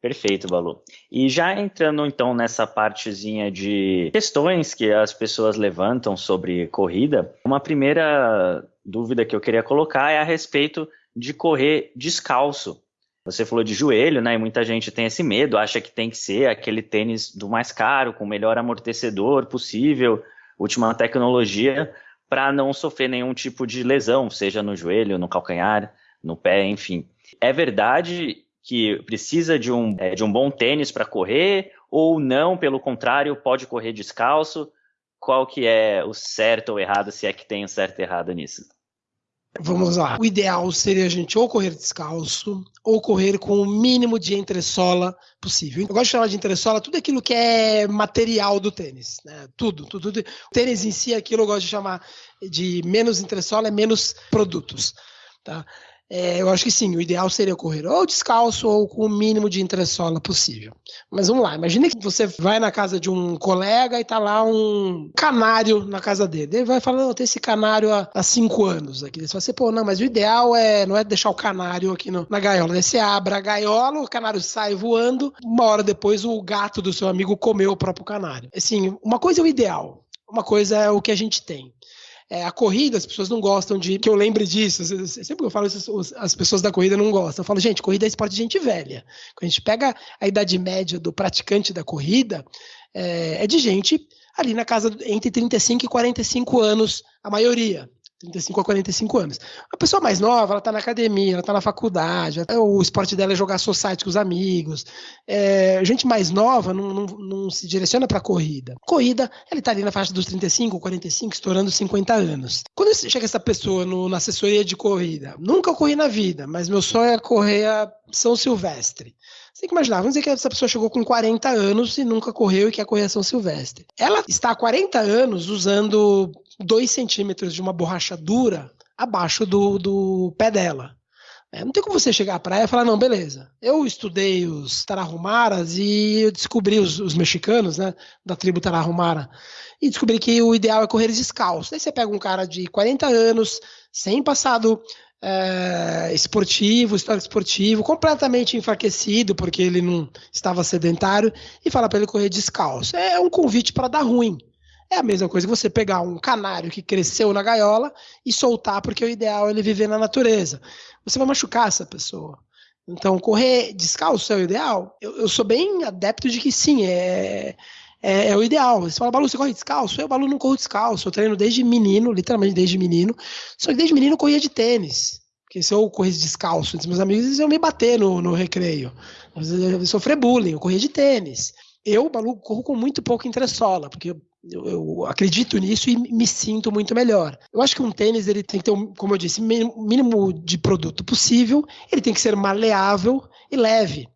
Perfeito, Balu. E já entrando então nessa partezinha de questões que as pessoas levantam sobre corrida, uma primeira dúvida que eu queria colocar é a respeito de correr descalço. Você falou de joelho, né? E muita gente tem esse medo, acha que tem que ser aquele tênis do mais caro, com o melhor amortecedor possível, última tecnologia, para não sofrer nenhum tipo de lesão, seja no joelho, no calcanhar, no pé, enfim. É verdade que precisa de um, é, de um bom tênis para correr, ou não, pelo contrário, pode correr descalço? Qual que é o certo ou errado, se é que tem o certo e errado nisso? Vamos lá. O ideal seria a gente ou correr descalço ou correr com o mínimo de entressola possível. Eu gosto de chamar de entressola tudo aquilo que é material do tênis, né? Tudo, tudo, tudo. O tênis em si, aquilo eu gosto de chamar de menos entressola, é menos produtos, tá? É, eu acho que sim, o ideal seria correr ou descalço ou com o mínimo de entressola possível. Mas vamos lá, imagine que você vai na casa de um colega e tá lá um canário na casa dele. Ele vai falando, tem esse canário há, há cinco anos aqui. Você fala assim, pô, não, mas o ideal é não é deixar o canário aqui no, na gaiola. Daí você abre a gaiola, o canário sai voando, uma hora depois o gato do seu amigo comeu o próprio canário. Assim, uma coisa é o ideal, uma coisa é o que a gente tem. É, a corrida, as pessoas não gostam de que eu lembre disso. Sempre que eu falo isso, as pessoas da corrida não gostam. Eu falo, gente, corrida é esporte de gente velha. Quando a gente pega a idade média do praticante da corrida, é, é de gente ali na casa entre 35 e 45 anos, a maioria. 35 a 45 anos. A pessoa mais nova, ela tá na academia, ela tá na faculdade, o esporte dela é jogar society com os amigos. É, gente mais nova não, não, não se direciona para corrida. Corrida, ela tá ali na faixa dos 35, 45, estourando 50 anos. Quando chega essa pessoa no, na assessoria de corrida, nunca corri na vida, mas meu sonho é correr a São Silvestre. Você tem que imaginar, vamos dizer que essa pessoa chegou com 40 anos e nunca correu e quer correr a São Silvestre. Ela está há 40 anos usando 2 centímetros de uma borracha dura abaixo do, do pé dela. É, não tem como você chegar à praia e falar, não, beleza. Eu estudei os Tarahumaras e eu descobri os, os mexicanos, né, da tribo Tarahumara, e descobri que o ideal é correr descalço. Aí você pega um cara de 40 anos, sem passado é, esportivo, histórico esportivo, completamente enfraquecido porque ele não estava sedentário e fala para ele correr descalço. É um convite para dar ruim. É a mesma coisa que você pegar um canário que cresceu na gaiola e soltar porque o ideal é ele viver na natureza. Você vai machucar essa pessoa. Então, correr descalço é o ideal? Eu, eu sou bem adepto de que sim, é, é, é, o ideal. Você fala, Balu, você corre descalço? Eu, Balu, não corro descalço. Eu treino desde menino, literalmente desde menino. Só que desde menino eu corria de tênis. Porque se eu corresse descalço entre meus amigos, eles iam me bater no, no recreio. Eu ia sofrer bullying, eu corria de tênis. Eu, Balu, corro com muito pouco entressola, porque eu, eu, eu, acredito nisso e me sinto muito melhor. Eu acho que um tênis ele tem que ter, um, como eu disse, mínimo de produto possível, ele tem que ser maleável e leve.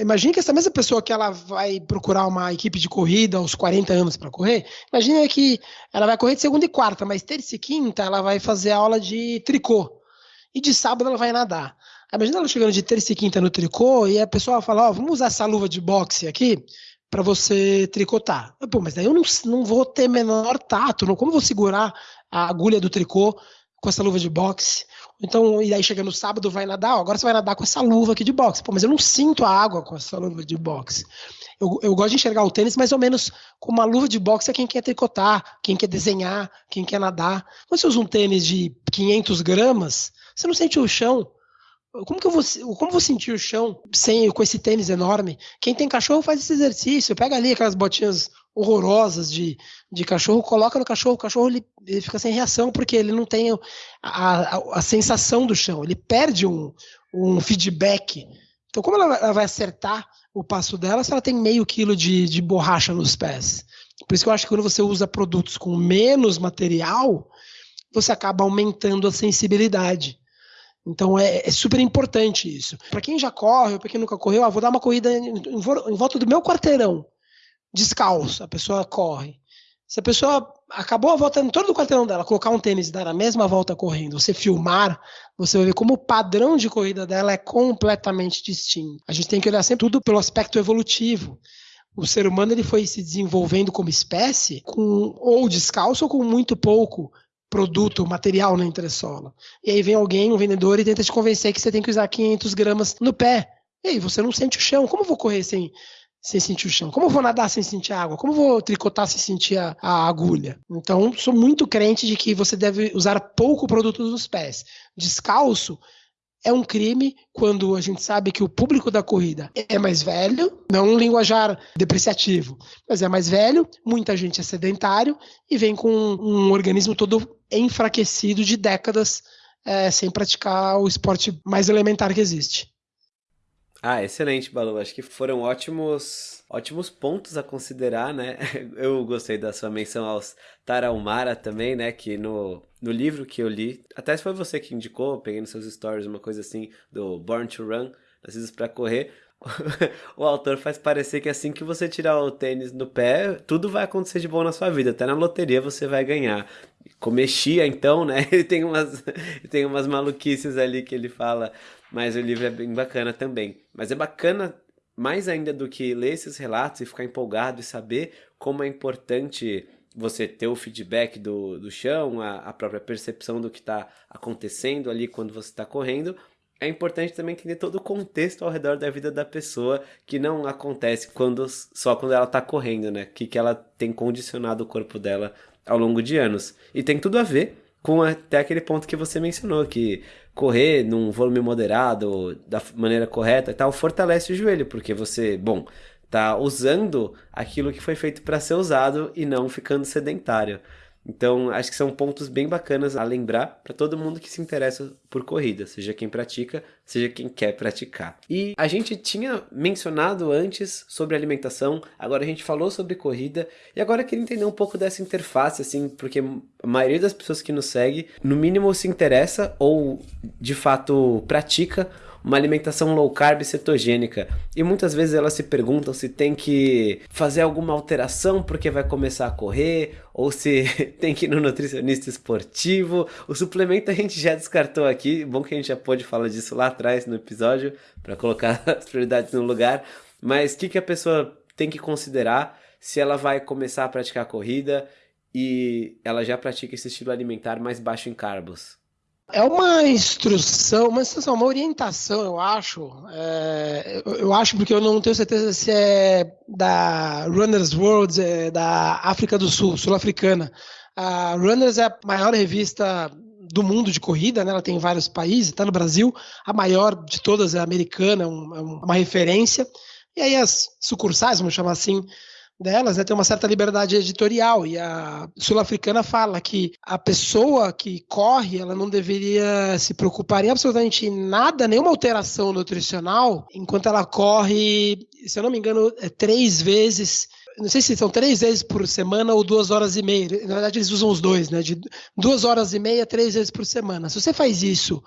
Imagine que essa mesma pessoa que ela vai procurar uma equipe de corrida aos 40 anos para correr, imagine que ela vai correr de segunda e quarta, mas terça e quinta ela vai fazer aula de tricô. E de sábado ela vai nadar. Imagina ela chegando de terça e quinta no tricô e a pessoa fala: Ó, oh, vamos usar essa luva de boxe aqui para você tricotar. Pô, mas daí eu não, não vou ter menor tato, não, como vou segurar a agulha do tricô com essa luva de boxe? Então, e aí chega no sábado, vai nadar, ó, agora você vai nadar com essa luva aqui de boxe. Pô, mas eu não sinto a água com essa luva de boxe. Eu, eu gosto de enxergar o tênis mais ou menos com uma luva de boxe é quem quer tricotar, quem quer desenhar, quem quer nadar. Quando você usa um tênis de 500 gramas, você não sente o chão. Como que eu vou, como vou sentir o chão sem com esse tênis enorme? Quem tem cachorro faz esse exercício, pega ali aquelas botinhas horrorosas de, de cachorro, coloca no cachorro, o cachorro ele, ele fica sem reação porque ele não tem a, a, a sensação do chão, ele perde um, um feedback. Então, como ela, ela, vai acertar o passo dela se ela tem meio quilo de, de borracha nos pés? Por isso que eu acho que quando você usa produtos com menos material, você acaba aumentando a sensibilidade. Então é, é super importante isso. Para quem já corre, para quem nunca correu, ah, vou dar uma corrida em, em volta do meu quarteirão, descalço, a pessoa corre. Se a pessoa acabou a volta em todo o quarteirão dela, colocar um tênis e dar a mesma volta correndo, você filmar, você vai ver como o padrão de corrida dela é completamente distinto. A gente tem que olhar sempre tudo pelo aspecto evolutivo. O ser humano ele foi se desenvolvendo como espécie com ou descalço ou com muito pouco produto, material na entressola. E aí vem alguém, um vendedor, e tenta te convencer que você tem que usar 500 gramas no pé. E aí você não sente o chão. Como eu vou correr sem, sem sentir o chão? Como eu vou nadar sem sentir água? Como eu vou tricotar sem sentir a, a, agulha? Então, sou muito crente de que você deve usar pouco produto dos pés. Descalço é um crime quando a gente sabe que o público da corrida é mais velho, não um linguajar depreciativo, mas é mais velho, muita gente é sedentário e vem com um organismo todo enfraquecido de décadas é, sem praticar o esporte mais elementar que existe. Ah, excelente, Balu. Acho que foram ótimos, ótimos pontos a considerar, né? Eu gostei da sua menção aos Tarahumara também, né? Que no, no livro que eu li, até se foi você que indicou, peguei nos seus stories uma coisa assim do Born to Run, Nascidos para Correr, o autor faz parecer que assim que você tirar o tênis do pé, tudo vai acontecer de bom na sua vida. Até na loteria você vai ganhar. Comer chia, então, né? Ele tem umas, tem umas maluquices ali que ele fala mas o livro é bem bacana também. Mas é bacana mais ainda do que ler esses relatos e ficar empolgado e saber como é importante você ter o feedback do, do chão, a, a própria percepção do que está acontecendo ali quando você está correndo. É importante também entender todo o contexto ao redor da vida da pessoa, que não acontece quando só quando ela está correndo, né? Que, que ela tem condicionado o corpo dela ao longo de anos. E tem tudo a ver com até aquele ponto que você mencionou, que correr num volume moderado, da maneira correta e tal, fortalece o joelho, porque você, bom, tá usando aquilo que foi feito para ser usado e não ficando sedentário. Então, acho que são pontos bem bacanas a lembrar para todo mundo que se interessa por corrida, seja quem pratica, seja quem quer praticar. E a gente tinha mencionado antes sobre alimentação, agora a gente falou sobre corrida, e agora eu queria entender um pouco dessa interface, assim, porque a maioria das pessoas que nos segue, no mínimo se interessa ou de fato pratica uma alimentação low carb cetogênica. E muitas vezes elas se perguntam se tem que fazer alguma alteração porque vai começar a correr, ou se tem que ir no nutricionista esportivo. O suplemento a gente já descartou aqui, bom que a gente já pôde falar disso lá atrás no episódio, para colocar as prioridades no lugar. Mas o que, que a pessoa tem que considerar se ela vai começar a praticar corrida e ela já pratica esse estilo alimentar mais baixo em carbos? É uma instrução, uma instrução, uma orientação, eu acho. É, eu, acho porque eu não tenho certeza se é da Runners World, é da África do Sul, sul-africana. A Runners é a maior revista do mundo de corrida, né? ela tem em vários países, está no Brasil. A maior de todas é americana, é é uma referência. E aí as sucursais, vamos chamar assim, delas né, tem uma certa liberdade editorial e a sul-africana fala que a pessoa que corre ela não deveria se preocupar em absolutamente nada, nenhuma alteração nutricional, enquanto ela corre, se eu não me engano, é três vezes não sei se são três vezes por semana ou duas horas e meia. Na verdade, eles usam os dois, né? De duas horas e meia, três vezes por semana. Se você faz isso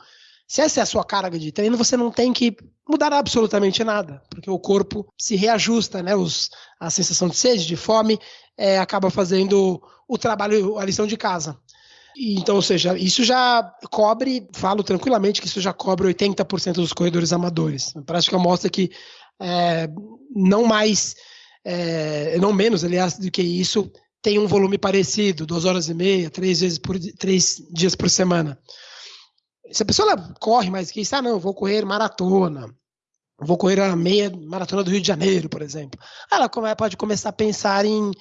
se essa é a sua carga de treino, você não tem que mudar absolutamente nada, porque o corpo se reajusta, né? Os, a sensação de sede, de fome, é, acaba fazendo o trabalho, a lição de casa. Então, ou seja, isso já cobre, falo tranquilamente que isso já cobre 80% dos corredores amadores. A prática mostra que é, não mais, é, não menos, aliás, do que isso, tem um volume parecido, duas horas e meia, três vezes por três dias por semana. Se a pessoa corre mais que isso, ah, não, vou correr maratona, vou correr a meia maratona do Rio de Janeiro, por exemplo. Ela pode começar a pensar em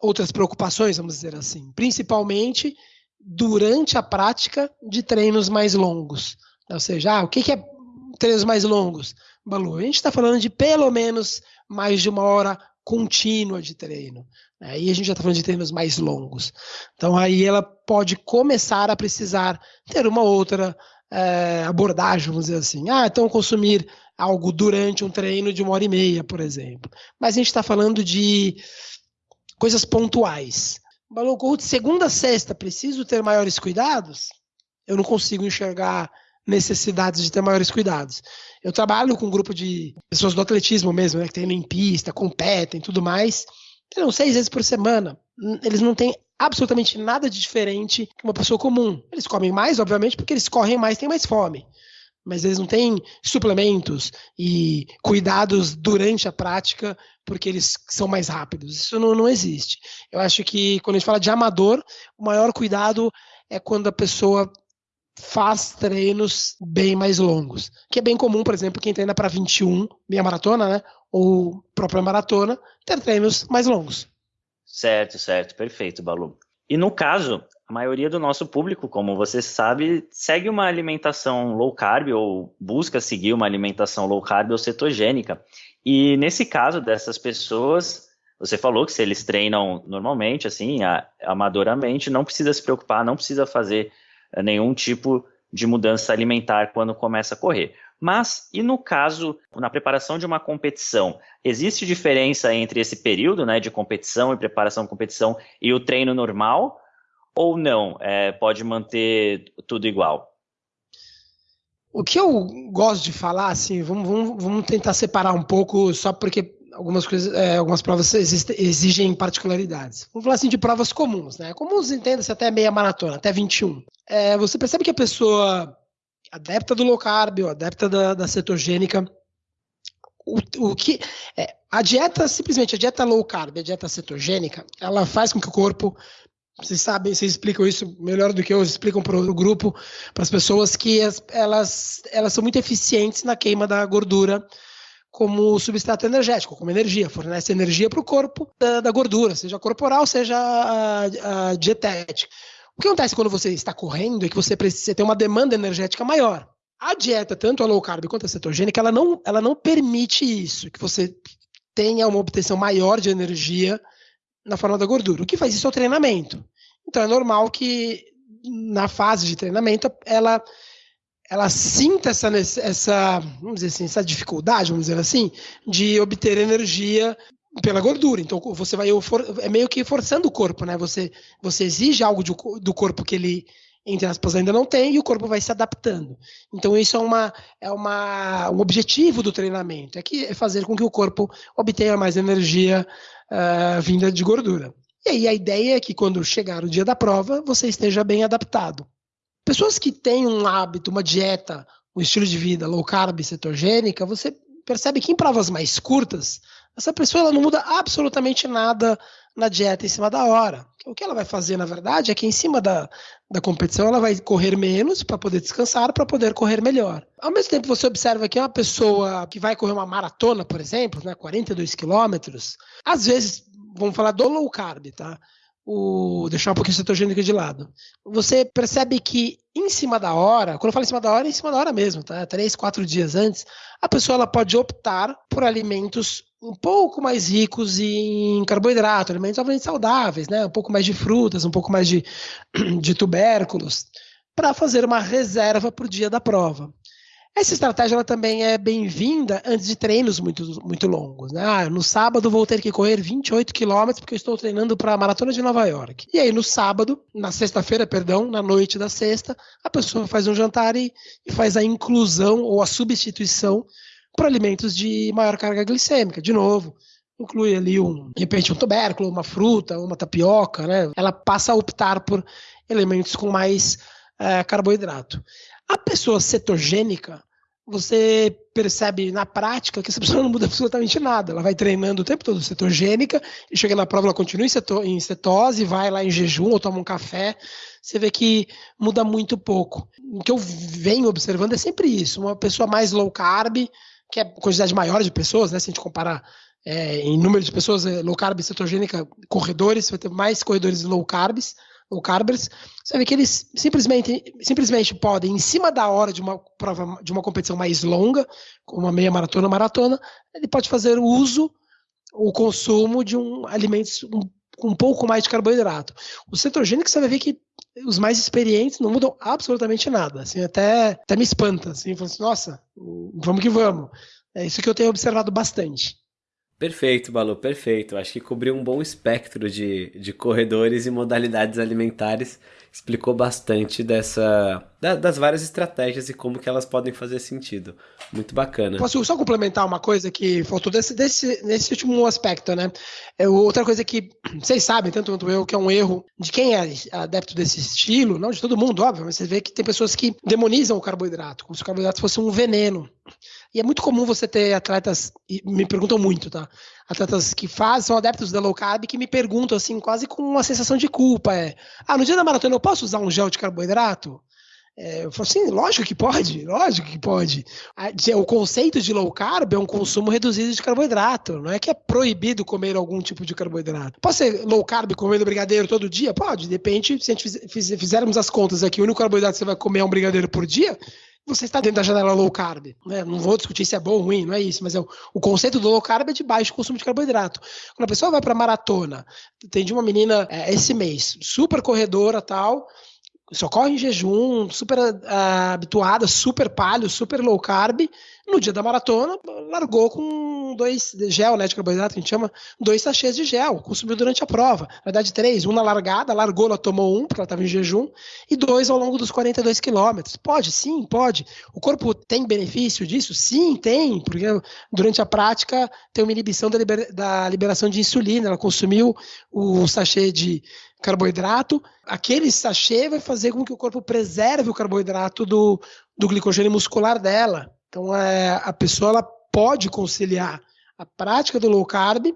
outras preocupações, vamos dizer assim, principalmente durante a prática de treinos mais longos. Ou seja, ah, o que, que é treinos mais longos? Balu, a gente está falando de pelo menos mais de uma hora contínua de treino. Aí a gente já está falando de treinos mais longos. Então aí ela pode começar a precisar ter uma outra é, abordagem, vamos dizer assim. Ah, então consumir algo durante um treino de uma hora e meia, por exemplo. Mas a gente está falando de coisas pontuais. Balu, de segunda a sexta, preciso ter maiores cuidados? Eu não consigo enxergar necessidades de ter maiores cuidados. Eu trabalho com um grupo de pessoas do atletismo mesmo, né, que tem em pista, competem, tudo mais. Treinam seis vezes por semana. Eles não têm absolutamente nada de diferente que uma pessoa comum. Eles comem mais, obviamente, porque eles correm mais, têm mais fome. Mas eles não têm suplementos e cuidados durante a prática porque eles são mais rápidos. Isso não, não existe. Eu acho que quando a gente fala de amador, o maior cuidado é quando a pessoa faz treinos bem mais longos, que é bem comum, por exemplo, quem treina para 21, meia maratona, né, ou própria maratona, ter treinos mais longos. Certo, certo, perfeito, Balu. E no caso, a maioria do nosso público, como você sabe, segue uma alimentação low carb ou busca seguir uma alimentação low carb ou cetogênica. E nesse caso dessas pessoas, você falou que se eles treinam normalmente, assim, amadoramente, não precisa se preocupar, não precisa fazer nenhum tipo de mudança alimentar quando começa a correr. Mas, e no caso, na preparação de uma competição, existe diferença entre esse período né, de competição e preparação de competição e o treino normal? Ou não? É, pode manter tudo igual? O que eu gosto de falar, assim, vamos, vamos, vamos tentar separar um pouco, só porque algumas coisas, é, algumas provas exigem particularidades. Vamos falar assim de provas comuns, né? Comuns entenda-se até meia maratona, até 21. É, você percebe que a pessoa adepta do low carb ou adepta da, da cetogênica, o, o que é, a dieta simplesmente a dieta low carb, a dieta cetogênica, ela faz com que o corpo vocês sabem, vocês explicam isso melhor do que eu, explicam para o grupo, para as pessoas que as, elas, elas são muito eficientes na queima da gordura como substrato energético, como energia, fornece energia para o corpo da, da, gordura, seja corporal, seja a, a, dietética. O que acontece quando você está correndo é que você precisa ter uma demanda energética maior. A dieta, tanto a low carb quanto a cetogênica, ela não, ela não permite isso, que você tenha uma obtenção maior de energia na forma da gordura. O que faz isso é o treinamento. Então é normal que na fase de treinamento ela ela sinta essa, essa, vamos dizer assim, essa dificuldade, vamos dizer assim, de obter energia pela gordura. Então você vai é meio que forçando o corpo, né? Você você exige algo de, do corpo que ele entre aspas ainda não tem e o corpo vai se adaptando. Então isso é uma é uma um objetivo do treinamento, é que é fazer com que o corpo obtenha mais energia uh, vinda de gordura. E aí a ideia é que quando chegar o dia da prova, você esteja bem adaptado. Pessoas que têm um hábito, uma dieta, um estilo de vida low carb, cetogênica, você percebe que em provas mais curtas, essa pessoa ela não muda absolutamente nada na dieta em cima da hora. O que ela vai fazer, na verdade, é que em cima da, da competição ela vai correr menos para poder descansar, para poder correr melhor. Ao mesmo tempo, você observa que uma pessoa que vai correr uma maratona, por exemplo, né, 42 quilômetros, às vezes, vamos falar do low carb, tá? O deixar um pouquinho o cetogênico de lado. Você percebe que em cima da hora, quando eu falo em cima da hora, é em cima da hora mesmo, tá? Três, quatro dias antes, a pessoa ela pode optar por alimentos um pouco mais ricos em carboidrato, alimentos obviamente saudáveis, né? Um pouco mais de frutas, um pouco mais de, de tubérculos, para fazer uma reserva para o dia da prova. Essa estratégia ela também é bem-vinda antes de treinos muito, muito longos. Né? Ah, no sábado vou ter que correr 28 quilômetros porque eu estou treinando para a Maratona de Nova York. E aí no sábado, na sexta-feira, perdão, na noite da sexta, a pessoa faz um jantar e, e faz a inclusão ou a substituição por alimentos de maior carga glicêmica. De novo, inclui ali um, de repente, um tubérculo, uma fruta, uma tapioca, né? Ela passa a optar por elementos com mais é, carboidrato. A pessoa cetogênica, você percebe na prática que essa pessoa não muda absolutamente nada. Ela vai treinando o tempo todo cetogênica, e chega na prova, ela continua em cetose, vai lá em jejum ou toma um café. Você vê que muda muito pouco. O que eu venho observando é sempre isso. Uma pessoa mais low carb, que é quantidade maior de pessoas, né? Se a gente comparar é, em número de pessoas, é, low carb cetogênica, corredores, vai ter mais corredores low carbs low carbers, você vê que eles simplesmente, simplesmente podem, em cima da hora de uma prova, de uma competição mais longa, como uma meia maratona, maratona, ele pode fazer o uso, o consumo de um alimentos com um, um pouco mais de carboidrato. O cetogênico você vai ver que os mais experientes não mudam absolutamente nada. Assim, até, até me espanta. Assim, assim, nossa, vamos que vamos. É isso que eu tenho observado bastante. Perfeito, Balu, perfeito. Acho que cobriu um bom espectro de, de corredores e modalidades alimentares. Explicou bastante dessa da, das várias estratégias e como que elas podem fazer sentido. Muito bacana. Posso só complementar uma coisa que faltou desse, desse, nesse último aspecto, né? É, outra coisa que vocês sabem, tanto quanto eu, que é um erro de quem é adepto desse estilo, não de todo mundo, óbvio, mas você vê que tem pessoas que demonizam o carboidrato, como se o carboidrato fosse um veneno. E é muito comum você ter atletas, me perguntam muito, tá? Atletas que fazem, são adeptos da low carb, que me perguntam assim, quase com uma sensação de culpa. É, ah, no dia da maratona eu posso usar um gel de carboidrato? É, eu falo assim, lógico que pode, lógico que pode. O conceito de low carb é um consumo reduzido de carboidrato, não é que é proibido comer algum tipo de carboidrato. Pode ser low carb comendo brigadeiro todo dia? Pode, depende, se a gente fizermos as contas aqui, o único carboidrato que você vai comer é um brigadeiro por dia, você está dentro da janela low carb. Né? Não vou discutir se é bom ou ruim, não é isso, mas é o, o conceito do low carb é de baixo consumo de carboidrato. Quando a pessoa vai para maratona, tem de uma menina é, esse mês, super corredora tal, só corre em jejum, super uh, habituada, super palio, super low carb. No dia da maratona, largou com dois gel, né, de carboidrato, que a gente chama, dois sachês de gel, consumiu durante a prova. Na verdade, três, um na largada, largou, ela tomou um, porque ela estava em jejum, e dois ao longo dos 42 quilômetros. Pode, sim, pode. O corpo tem benefício disso? Sim, tem, porque durante a prática tem uma inibição da, da liberação de insulina, ela consumiu o sachê de carboidrato, aquele sachê vai fazer com que o corpo preserve o carboidrato do, do glicogênio muscular dela. Então, é, a pessoa ela pode conciliar a prática do low carb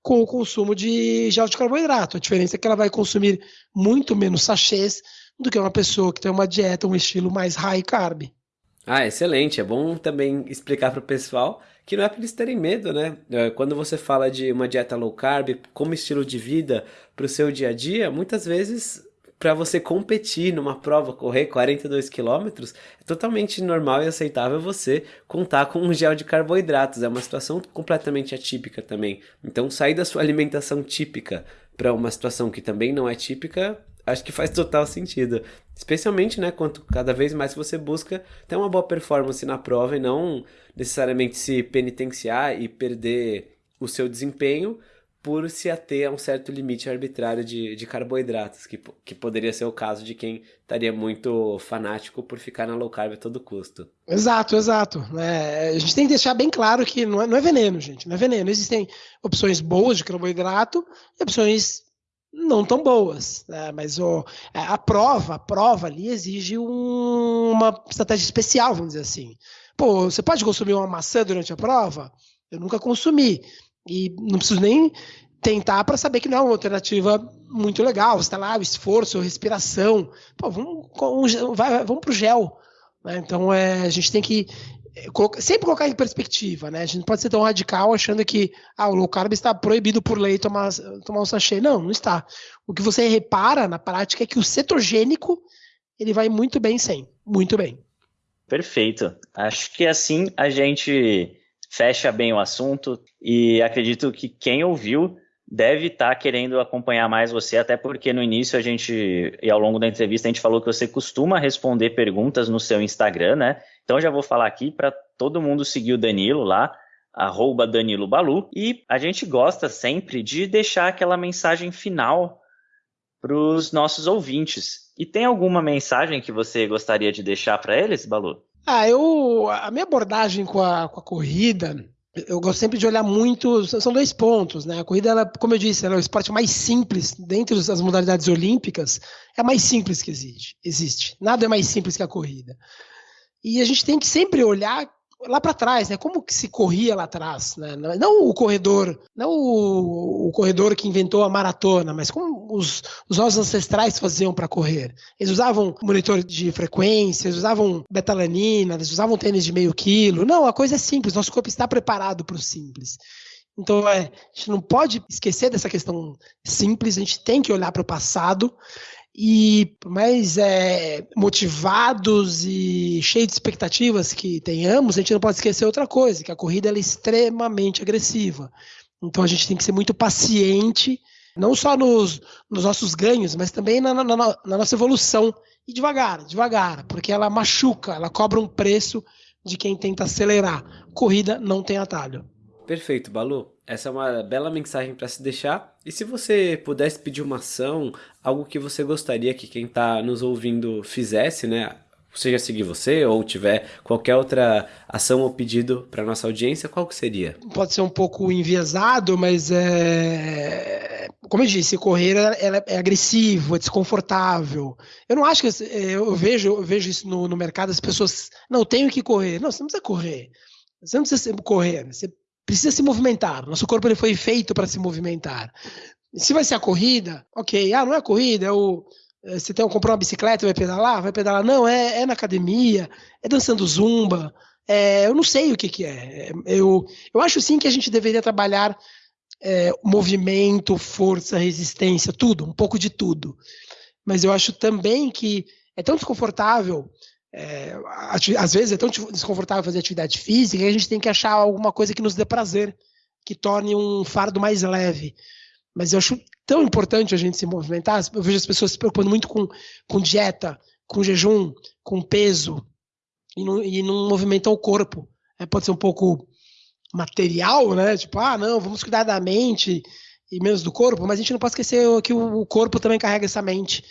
com o consumo de gel de carboidrato. A diferença é que ela vai consumir muito menos sachês do que uma pessoa que tem uma dieta, um estilo mais high carb. Ah, excelente. É bom também explicar para o pessoal que não é para eles terem medo, né? É, quando você fala de uma dieta low carb como estilo de vida para o seu dia a dia, muitas vezes para você competir numa prova, correr 42 quilômetros, é totalmente normal e aceitável você contar com um gel de carboidratos. É uma situação completamente atípica também. Então, sair da sua alimentação típica para uma situação que também não é típica, acho que faz total sentido. Especialmente, né, quanto cada vez mais você busca ter uma boa performance na prova e não necessariamente se penitenciar e perder o seu desempenho por se ater a um certo limite arbitrário de, de carboidratos, que, que poderia ser o caso de quem estaria muito fanático por ficar na low carb a todo custo. Exato, exato. É, a gente tem que deixar bem claro que não é, não é veneno, gente, não é veneno. Existem opções boas de carboidrato e opções não tão boas, né? mas o, a prova, a prova ali exige um, uma estratégia especial, vamos dizer assim. Pô, você pode consumir uma maçã durante a prova? Eu nunca consumi. E não preciso nem tentar para saber que não é uma alternativa muito legal. Você está lá, o esforço, a respiração. Pô, vamos, vai, vamos para o gel. Né? Então é, a gente tem que é, sempre colocar em perspectiva, né? A gente não pode ser tão radical achando que ah, o low carb está proibido por lei tomar, tomar um sachê. Não, não está. O que você repara na prática é que o cetogênico ele vai muito bem sem. Muito bem. Perfeito. Acho que assim a gente fecha bem o assunto e acredito que quem ouviu deve estar tá querendo acompanhar mais você, até porque no início a gente, e ao longo da entrevista, a gente falou que você costuma responder perguntas no seu Instagram, né? Então já vou falar aqui para todo mundo seguir o Danilo lá, arroba Danilo Balu, e a gente gosta sempre de deixar aquela mensagem final para os nossos ouvintes. E tem alguma mensagem que você gostaria de deixar para eles, Balu? Ah, eu. A minha abordagem com a, com a corrida, eu gosto sempre de olhar muito. São dois pontos, né? A corrida, ela, como eu disse, ela é o esporte mais simples, dentre as modalidades olímpicas, é a mais simples que existe. existe. Nada é mais simples que a corrida. E a gente tem que sempre olhar lá para trás, né? Como que se corria lá atrás, né? Não o corredor, não o, o corredor que inventou a maratona, mas como os, os nossos ancestrais faziam para correr. Eles usavam monitor de frequência, eles usavam betalanina, eles usavam tênis de meio quilo. Não, a coisa é simples. Nosso corpo está preparado para o simples. Então, é, a gente não pode esquecer dessa questão simples. A gente tem que olhar para o passado E mais é, motivados e cheios de expectativas que tenhamos, a gente não pode esquecer outra coisa, que a corrida é extremamente agressiva. Então a gente tem que ser muito paciente, não só nos, nos nossos ganhos, mas também na, na, na nossa evolução. E devagar, devagar, porque ela machuca, ela cobra um preço de quem tenta acelerar. Corrida não tem atalho. Perfeito, Balu. Essa é uma bela mensagem para se deixar. E se você pudesse pedir uma ação, algo que você gostaria que quem está nos ouvindo fizesse, né? Seja seguir você ou tiver qualquer outra ação ou pedido para nossa audiência, qual que seria? Pode ser um pouco enviesado, mas é como eu disse, correr é, é agressivo, é desconfortável. Eu não acho que é, eu vejo, eu vejo isso no, no mercado, as pessoas não tenho que correr. Não, você não precisa correr. Você não precisa correr. Você precisa se movimentar. Nosso corpo ele foi feito para se movimentar. Se vai ser a corrida, ok. Ah, não é a corrida, é o. É, você tem, comprou uma bicicleta, vai pedalar? Vai pedalar? Não, é, é na academia, é dançando zumba. É, eu não sei o que, que é. Eu, eu acho sim que a gente deveria trabalhar é, movimento, força, resistência, tudo, um pouco de tudo. Mas eu acho também que é tão desconfortável é, às vezes é tão desconfortável fazer atividade física que a gente tem que achar alguma coisa que nos dê prazer, que torne um fardo mais leve. Mas eu acho tão importante a gente se movimentar. Eu vejo as pessoas se preocupando muito com, com dieta, com jejum, com peso, e não, e não movimentam o corpo. É, pode ser um pouco material, né? Tipo, ah, não, vamos cuidar da mente e menos do corpo, mas a gente não pode esquecer que o corpo também carrega essa mente.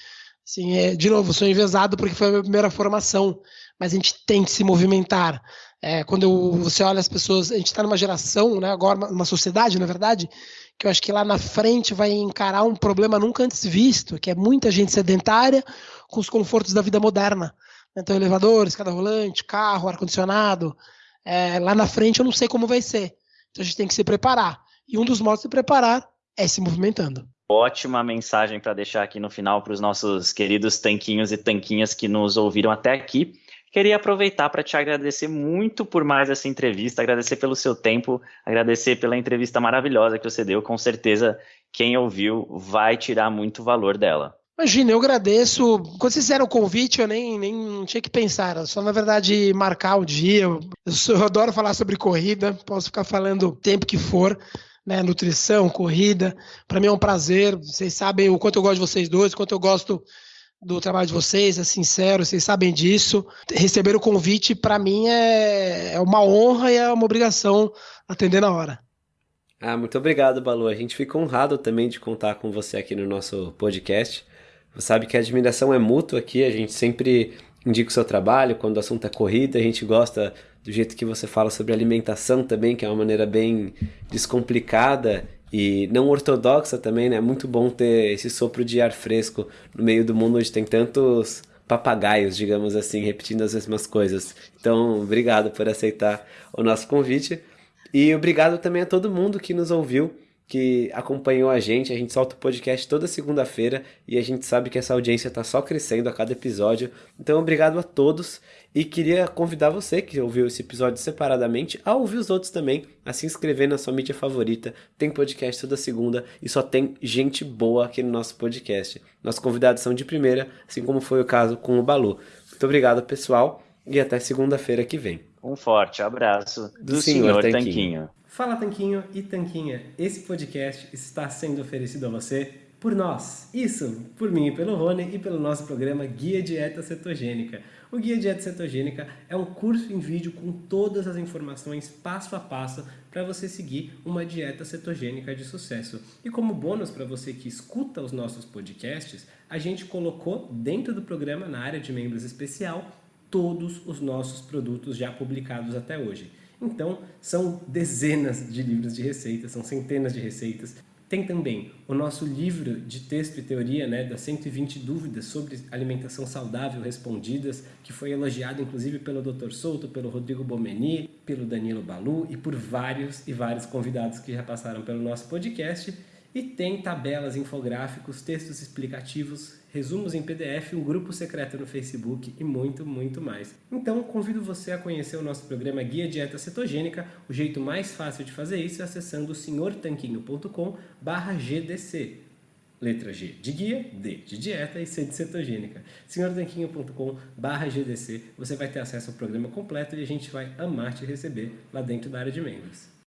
Sim, é, de novo, sou envezado porque foi a minha primeira formação, mas a gente tem que se movimentar. É, quando eu, você olha as pessoas, a gente está numa geração, né, agora uma sociedade, na verdade, que eu acho que lá na frente vai encarar um problema nunca antes visto, que é muita gente sedentária com os confortos da vida moderna. Então, elevador, escada rolante, carro, ar-condicionado. É, lá na frente eu não sei como vai ser. Então a gente tem que se preparar. E um dos modos de preparar é se movimentando. Ótima mensagem para deixar aqui no final para os nossos queridos tanquinhos e tanquinhas que nos ouviram até aqui. Queria aproveitar para te agradecer muito por mais essa entrevista, agradecer pelo seu tempo, agradecer pela entrevista maravilhosa que você deu. Com certeza, quem ouviu vai tirar muito valor dela. Imagina, eu agradeço. Quando vocês fizeram o convite, eu nem, nem tinha que pensar. Só, na verdade, marcar o dia. Eu, eu adoro falar sobre corrida, posso ficar falando o tempo que for né, nutrição, corrida. Para mim é um prazer. Vocês sabem o quanto eu gosto de vocês dois, o quanto eu gosto do trabalho de vocês, é sincero, vocês sabem disso. Receber o convite, para mim, é, é uma honra e é uma obrigação atender na hora. Ah, muito obrigado, Balu. A gente fica honrado também de contar com você aqui no nosso podcast. Você sabe que a admiração é mútua aqui, a gente sempre indica o seu trabalho, quando o assunto é corrida, a gente gosta do jeito que você fala sobre alimentação também, que é uma maneira bem descomplicada e não ortodoxa também, né? É muito bom ter esse sopro de ar fresco no meio do mundo onde tem tantos papagaios, digamos assim, repetindo as mesmas coisas. Então, obrigado por aceitar o nosso convite e obrigado também a todo mundo que nos ouviu que acompanhou a gente. A gente solta o podcast toda segunda-feira e a gente sabe que essa audiência está só crescendo a cada episódio. Então, obrigado a todos e queria convidar você que ouviu esse episódio separadamente a ouvir os outros também, a se inscrever na sua mídia favorita. Tem podcast toda segunda e só tem gente boa aqui no nosso podcast. Nossos convidados são de primeira, assim como foi o caso com o Balu. Muito obrigado, pessoal, e até segunda-feira que vem. Um forte abraço do, do senhor, senhor Tanquinho. Tanquinho. Fala Tanquinho e Tanquinha, esse podcast está sendo oferecido a você por nós. Isso, por mim e pelo Rony e pelo nosso programa Guia Dieta Cetogênica. O Guia Dieta Cetogênica é um curso em vídeo com todas as informações passo a passo para você seguir uma dieta cetogênica de sucesso. E como bônus para você que escuta os nossos podcasts, a gente colocou dentro do programa, na área de membros especial, todos os nossos produtos já publicados até hoje. Então, são dezenas de livros de receitas, são centenas de receitas. Tem também o nosso livro de texto e teoria, né, das 120 dúvidas sobre alimentação saudável respondidas, que foi elogiado inclusive pelo Dr. Souto, pelo Rodrigo Bomeni, pelo Danilo Balu e por vários e vários convidados que já passaram pelo nosso podcast. E tem tabelas, infográficos, textos explicativos, resumos em PDF, um grupo secreto no Facebook e muito, muito mais. Então, convido você a conhecer o nosso programa Guia Dieta Cetogênica. O jeito mais fácil de fazer isso é acessando senhortanquinho.com/gdc. Letra G de guia, D de dieta e C de cetogênica. senhortanquinho.com GDC, você vai ter acesso ao programa completo e a gente vai amar te receber lá dentro da área de membros.